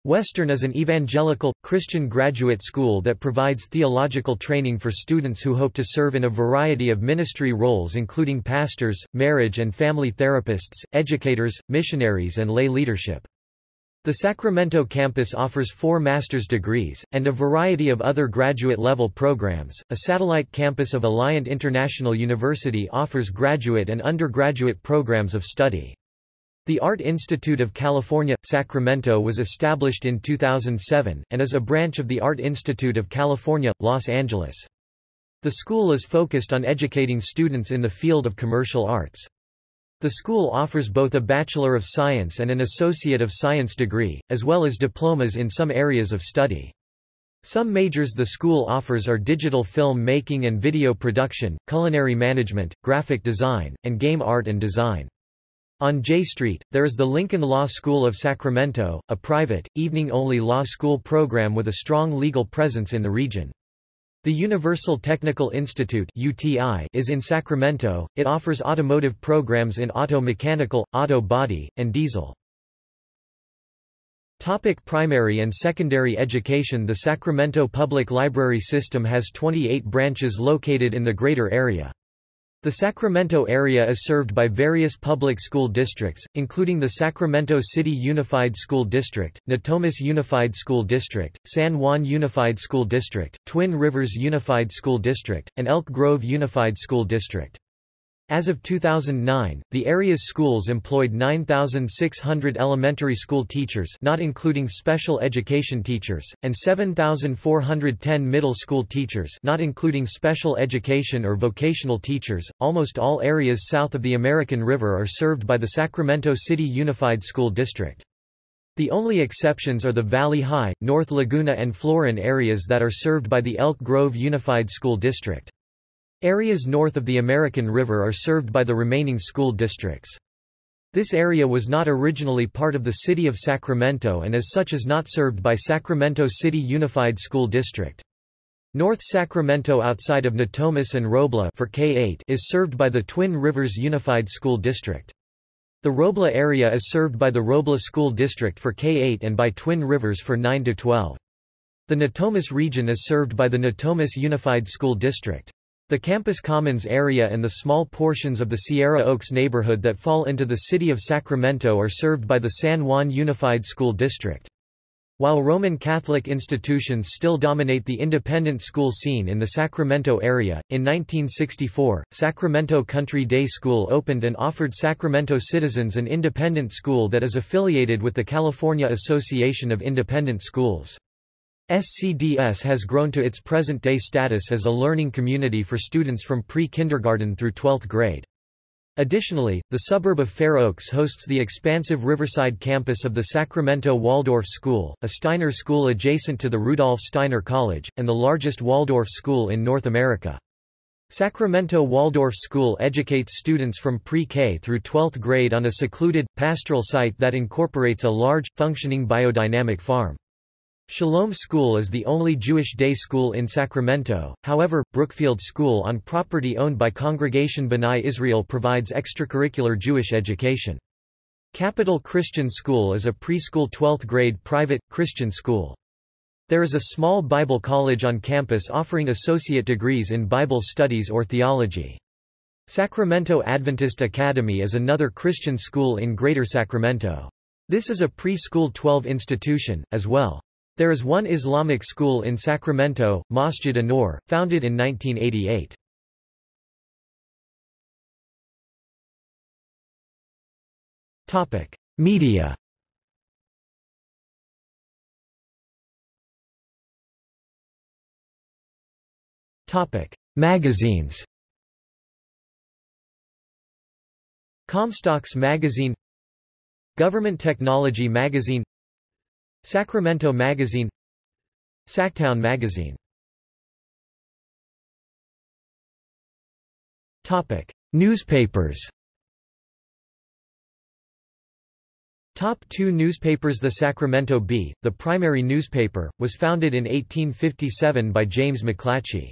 A: Western is an evangelical, Christian graduate school that provides theological training for students who hope to serve in a variety of ministry roles including pastors, marriage and family therapists, educators, missionaries and lay leadership. The Sacramento campus offers four master's degrees, and a variety of other graduate-level programs. A satellite campus of Alliant International University offers graduate and undergraduate programs of study. The Art Institute of California, Sacramento was established in 2007, and is a branch of the Art Institute of California, Los Angeles. The school is focused on educating students in the field of commercial arts. The school offers both a Bachelor of Science and an Associate of Science degree, as well as diplomas in some areas of study. Some majors the school offers are digital film making and video production, culinary management, graphic design, and game art and design. On J Street, there is the Lincoln Law School of Sacramento, a private, evening-only law school program with a strong legal presence in the region. The Universal Technical Institute UTI is in Sacramento. It offers automotive programs in auto mechanical, auto body, and diesel. Topic primary and secondary education The Sacramento Public Library System has 28 branches located in the greater area. The Sacramento area is served by various public school districts, including the Sacramento City Unified School District, Natomas Unified School District, San Juan Unified School District, Twin Rivers Unified School District, and Elk Grove Unified School District. As of 2009, the area's schools employed 9,600 elementary school teachers not including special education teachers, and 7,410 middle school teachers not including special education or vocational teachers. Almost all areas south of the American River are served by the Sacramento City Unified School District. The only exceptions are the Valley High, North Laguna and Florin areas that are served by the Elk Grove Unified School District. Areas north of the American River are served by the remaining school districts. This area was not originally part of the city of Sacramento and as such is not served by Sacramento City Unified School District. North Sacramento outside of Natomas and Robla for K-8 is served by the Twin Rivers Unified School District. The Robla area is served by the Robla School District for K-8 and by Twin Rivers for 9-12. The Natomas region is served by the Natomas Unified School District. The campus commons area and the small portions of the Sierra Oaks neighborhood that fall into the city of Sacramento are served by the San Juan Unified School District. While Roman Catholic institutions still dominate the independent school scene in the Sacramento area, in 1964, Sacramento Country Day School opened and offered Sacramento citizens an independent school that is affiliated with the California Association of Independent Schools. SCDS has grown to its present-day status as a learning community for students from pre-kindergarten through 12th grade. Additionally, the suburb of Fair Oaks hosts the expansive Riverside campus of the Sacramento Waldorf School, a Steiner school adjacent to the Rudolf Steiner College, and the largest Waldorf school in North America. Sacramento Waldorf School educates students from pre-K through 12th grade on a secluded, pastoral site that incorporates a large, functioning biodynamic farm. Shalom School is the only Jewish day school in Sacramento, however, Brookfield School on property owned by Congregation B'nai Israel provides extracurricular Jewish education. Capital Christian School is a preschool 12th grade private, Christian school. There is a small Bible college on campus offering associate degrees in Bible studies or theology. Sacramento Adventist Academy is another Christian school in Greater Sacramento. This is a preschool 12 institution, as well. There is one Islamic school in Sacramento, Masjid An-Nur, founded in 1988. Topic: Media. Topic: Magazines. Comstocks Magazine Government Technology Magazine Sacramento Magazine Sactown Magazine Topic: Newspapers. Top two newspapers The Sacramento Bee, the primary newspaper, was founded in 1857 by James McClatchy.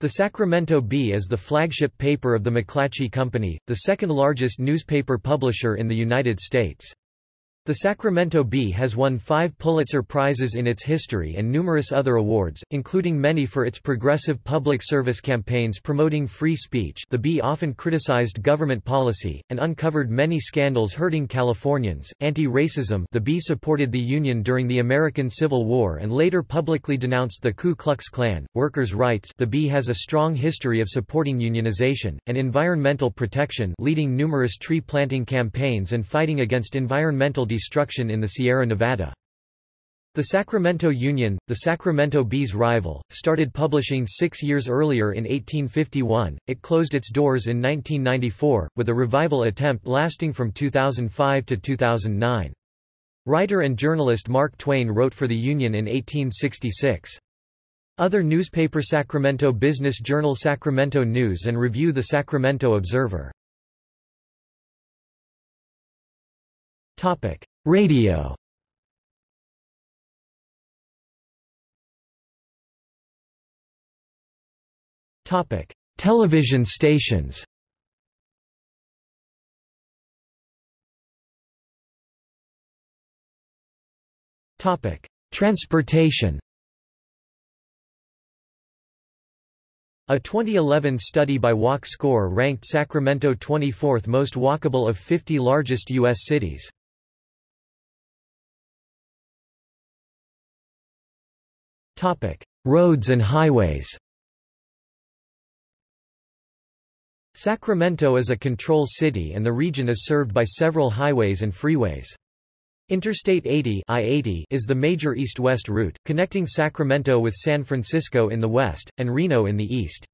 A: The Sacramento Bee is the flagship paper of the McClatchy Company, the second largest newspaper publisher in the United States. The Sacramento Bee has won five Pulitzer Prizes in its history and numerous other awards, including many for its progressive public service campaigns promoting free speech the Bee often criticized government policy, and uncovered many scandals hurting Californians. Anti-racism the Bee supported the Union during the American Civil War and later publicly denounced the Ku Klux Klan. Workers' rights the Bee has a strong history of supporting unionization, and environmental protection leading numerous tree planting campaigns and fighting against environmental destruction in the Sierra Nevada. The Sacramento Union, the Sacramento Bee's rival, started publishing six years earlier in 1851. It closed its doors in 1994, with a revival attempt lasting from 2005 to 2009. Writer and journalist Mark Twain wrote for the Union in 1866. Other newspaper Sacramento Business Journal Sacramento News and Review The Sacramento Observer Topic: Radio. Topic: Television stations. Topic: Transportation. A 2011 study by Walk Score ranked Sacramento 24th most walkable of 50 largest U.S. cities. Topic: Roads and highways. Sacramento is a control city and the region is served by several highways and freeways. Interstate 80 I-80 is the major east-west route, connecting Sacramento with San Francisco in the west, and Reno in the east.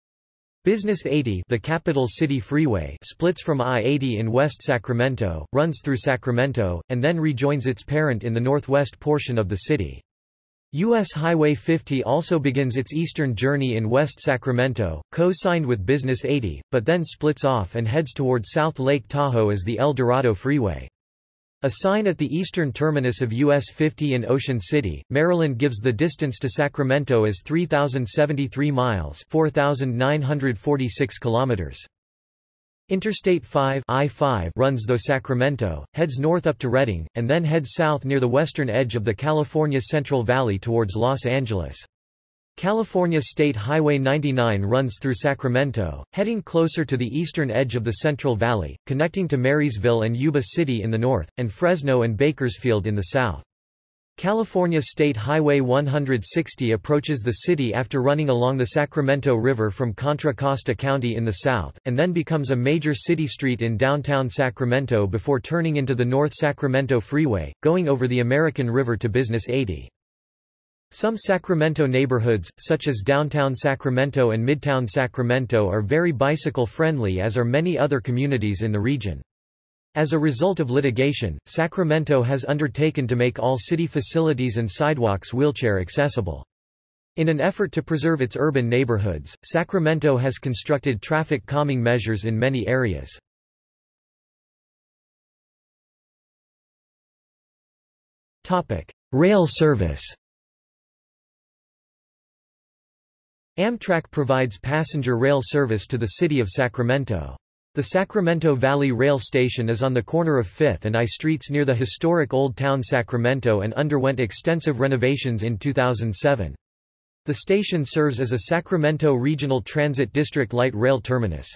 A: Business 80 the capital city freeway splits from I-80 in West Sacramento, runs through Sacramento, and then rejoins its parent in the northwest portion of the city. U.S. Highway 50 also begins its eastern journey in West Sacramento, co-signed with Business 80, but then splits off and heads toward South Lake Tahoe as the El Dorado Freeway. A sign at the eastern terminus of US 50 in Ocean City, Maryland gives the distance to Sacramento as 3,073 miles 4,946 kilometers. Interstate 5 I-5 runs through Sacramento, heads north up to Redding, and then heads south near the western edge of the California Central Valley towards Los Angeles. California State Highway 99 runs through Sacramento, heading closer to the eastern edge of the Central Valley, connecting to Marysville and Yuba City in the north, and Fresno and Bakersfield in the south. California State Highway 160 approaches the city after running along the Sacramento River from Contra Costa County in the south, and then becomes a major city street in downtown Sacramento before turning into the North Sacramento Freeway, going over the American River to Business 80. Some Sacramento neighborhoods, such as downtown Sacramento and midtown Sacramento are very bicycle-friendly as are many other communities in the region. As a result of litigation, Sacramento has undertaken to make all city facilities and sidewalks wheelchair accessible. In an effort to preserve its urban neighborhoods, Sacramento has constructed traffic calming measures in many areas. Rail service Amtrak provides passenger rail service to the city of Sacramento. The Sacramento Valley Rail Station is on the corner of 5th and I streets near the historic Old Town Sacramento and underwent extensive renovations in 2007. The station serves as a Sacramento Regional Transit District light rail terminus.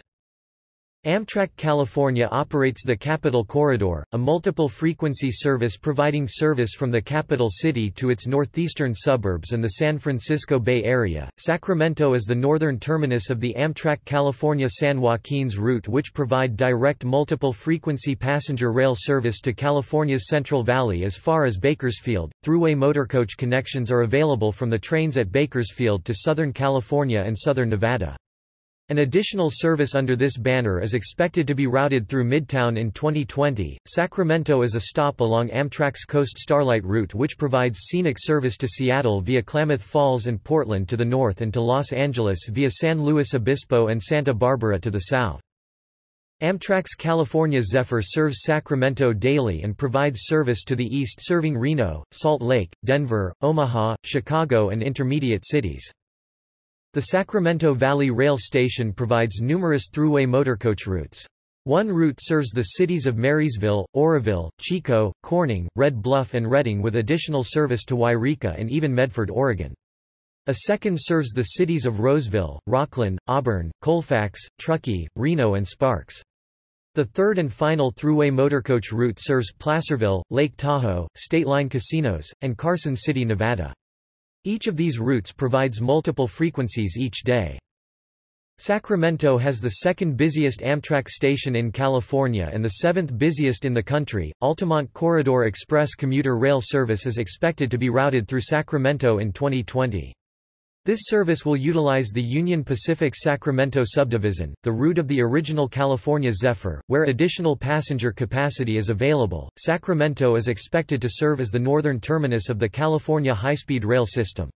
A: Amtrak California operates the Capital Corridor, a multiple-frequency service providing service from the capital city to its northeastern suburbs and the San Francisco Bay Area. Sacramento is the northern terminus of the Amtrak California San Joaquin's route which provide direct multiple-frequency passenger rail service to California's Central Valley as far as Bakersfield. Thruway motorcoach connections are available from the trains at Bakersfield to Southern California and Southern Nevada. An additional service under this banner is expected to be routed through Midtown in 2020. Sacramento is a stop along Amtrak's Coast Starlight route which provides scenic service to Seattle via Klamath Falls and Portland to the north and to Los Angeles via San Luis Obispo and Santa Barbara to the south. Amtrak's California Zephyr serves Sacramento daily and provides service to the east serving Reno, Salt Lake, Denver, Omaha, Chicago and intermediate cities. The Sacramento Valley Rail Station provides numerous thruway motorcoach routes. One route serves the cities of Marysville, Oroville, Chico, Corning, Red Bluff and Redding with additional service to Yreka and even Medford, Oregon. A second serves the cities of Roseville, Rocklin, Auburn, Colfax, Truckee, Reno and Sparks. The third and final thruway motorcoach route serves Placerville, Lake Tahoe, State Line Casinos, and Carson City, Nevada. Each of these routes provides multiple frequencies each day. Sacramento has the second busiest Amtrak station in California and the seventh busiest in the country. Altamont Corridor Express commuter rail service is expected to be routed through Sacramento in 2020. This service will utilize the Union Pacific Sacramento subdivision, the route of the original California Zephyr, where additional passenger capacity is available. Sacramento is expected to serve as the northern terminus of the California high-speed rail system.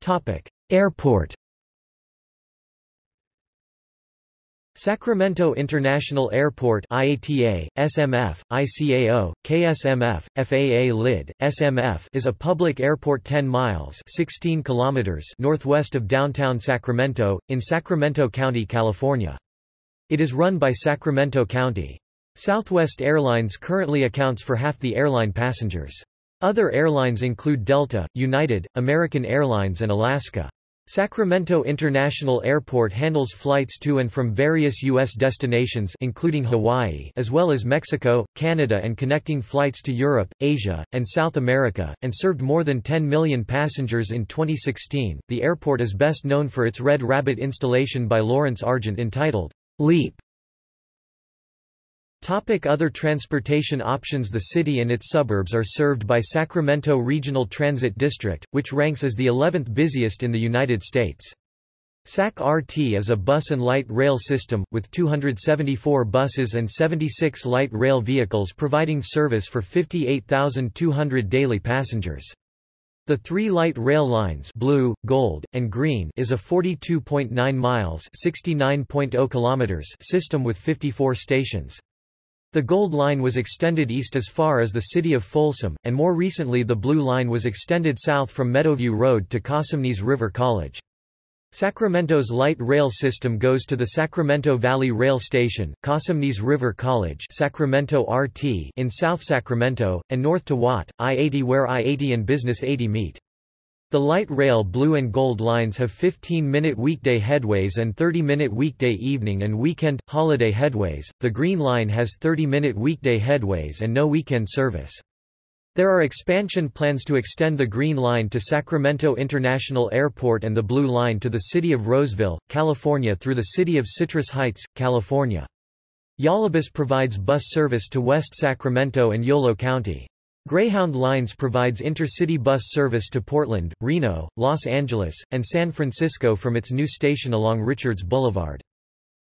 A: Topic: Airport Sacramento International Airport IATA, SMF, ICAO, KSMF, FAA LID, SMF is a public airport 10 miles 16 kilometers northwest of downtown Sacramento, in Sacramento County, California. It is run by Sacramento County. Southwest Airlines currently accounts for half the airline passengers. Other airlines include Delta, United, American Airlines and Alaska. Sacramento International Airport handles flights to and from various U.S. destinations including Hawaii as well as Mexico, Canada and connecting flights to Europe, Asia, and South America, and served more than 10 million passengers in 2016. The airport is best known for its Red Rabbit installation by Lawrence Argent entitled, Leap, Topic other transportation options The city and its suburbs are served by Sacramento Regional Transit District, which ranks as the 11th busiest in the United States. SAC-RT is a bus and light rail system, with 274 buses and 76 light rail vehicles providing service for 58,200 daily passengers. The three light rail lines blue, gold, and green is a 42.9 miles oh kilometers system with 54 stations. The Gold Line was extended east as far as the city of Folsom, and more recently the Blue Line was extended south from Meadowview Road to Cosumnes River College. Sacramento's light rail system goes to the Sacramento Valley Rail Station, Cosumnes River College Sacramento RT in South Sacramento, and north to Watt, I-80 where I-80 and Business 80 meet. The light rail blue and gold lines have 15-minute weekday headways and 30-minute weekday evening and weekend, holiday headways. The green line has 30-minute weekday headways and no weekend service. There are expansion plans to extend the Green Line to Sacramento International Airport and the Blue Line to the city of Roseville, California through the city of Citrus Heights, California. YoloBus provides bus service to West Sacramento and Yolo County. Greyhound Lines provides intercity bus service to Portland, Reno, Los Angeles, and San Francisco from its new station along Richards Boulevard.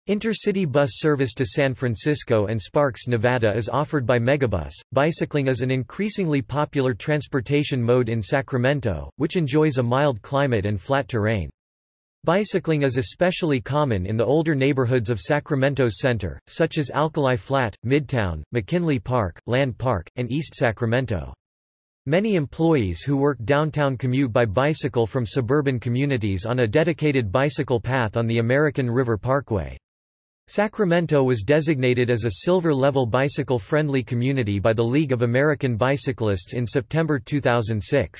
A: Intercity bus service to San Francisco and Sparks, Nevada is offered by Megabus. Bicycling is an increasingly popular transportation mode in Sacramento, which enjoys a mild climate and flat terrain. Bicycling is especially common in the older neighborhoods of Sacramento's center, such as Alkali Flat, Midtown, McKinley Park, Land Park, and East Sacramento. Many employees who work downtown commute by bicycle from suburban communities on a dedicated bicycle path on the American River Parkway. Sacramento was designated as a silver-level bicycle-friendly community by the League of American Bicyclists in September 2006.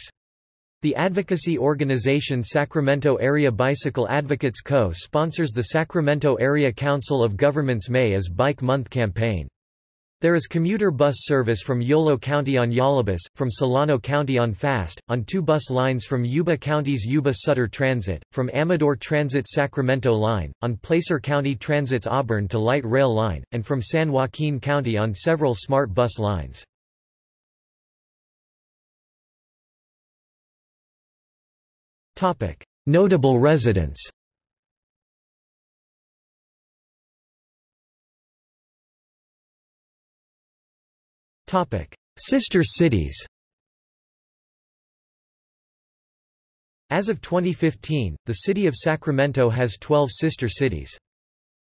A: The advocacy organization Sacramento Area Bicycle Advocates Co. sponsors the Sacramento Area Council of Governments May as Bike Month campaign. There is commuter bus service from Yolo County on YoloBus, from Solano County on FAST, on two bus lines from Yuba County's Yuba Sutter Transit, from Amador Transit Sacramento Line, on Placer County Transit's Auburn to Light Rail Line, and from San Joaquin County on several smart bus lines. Notable residents. Sister cities. As of 2015, the city of Sacramento has 12 sister cities.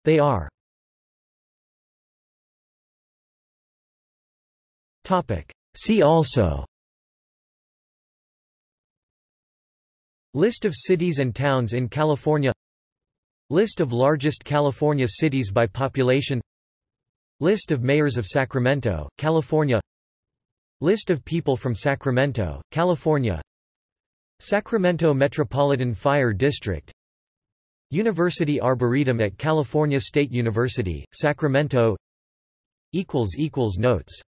A: They are See also List of cities and towns in California. List of largest California cities by population. List of mayors of Sacramento, California. List of people from Sacramento, California. Sacramento Metropolitan Fire District. University Arboretum at California State University, Sacramento. Notes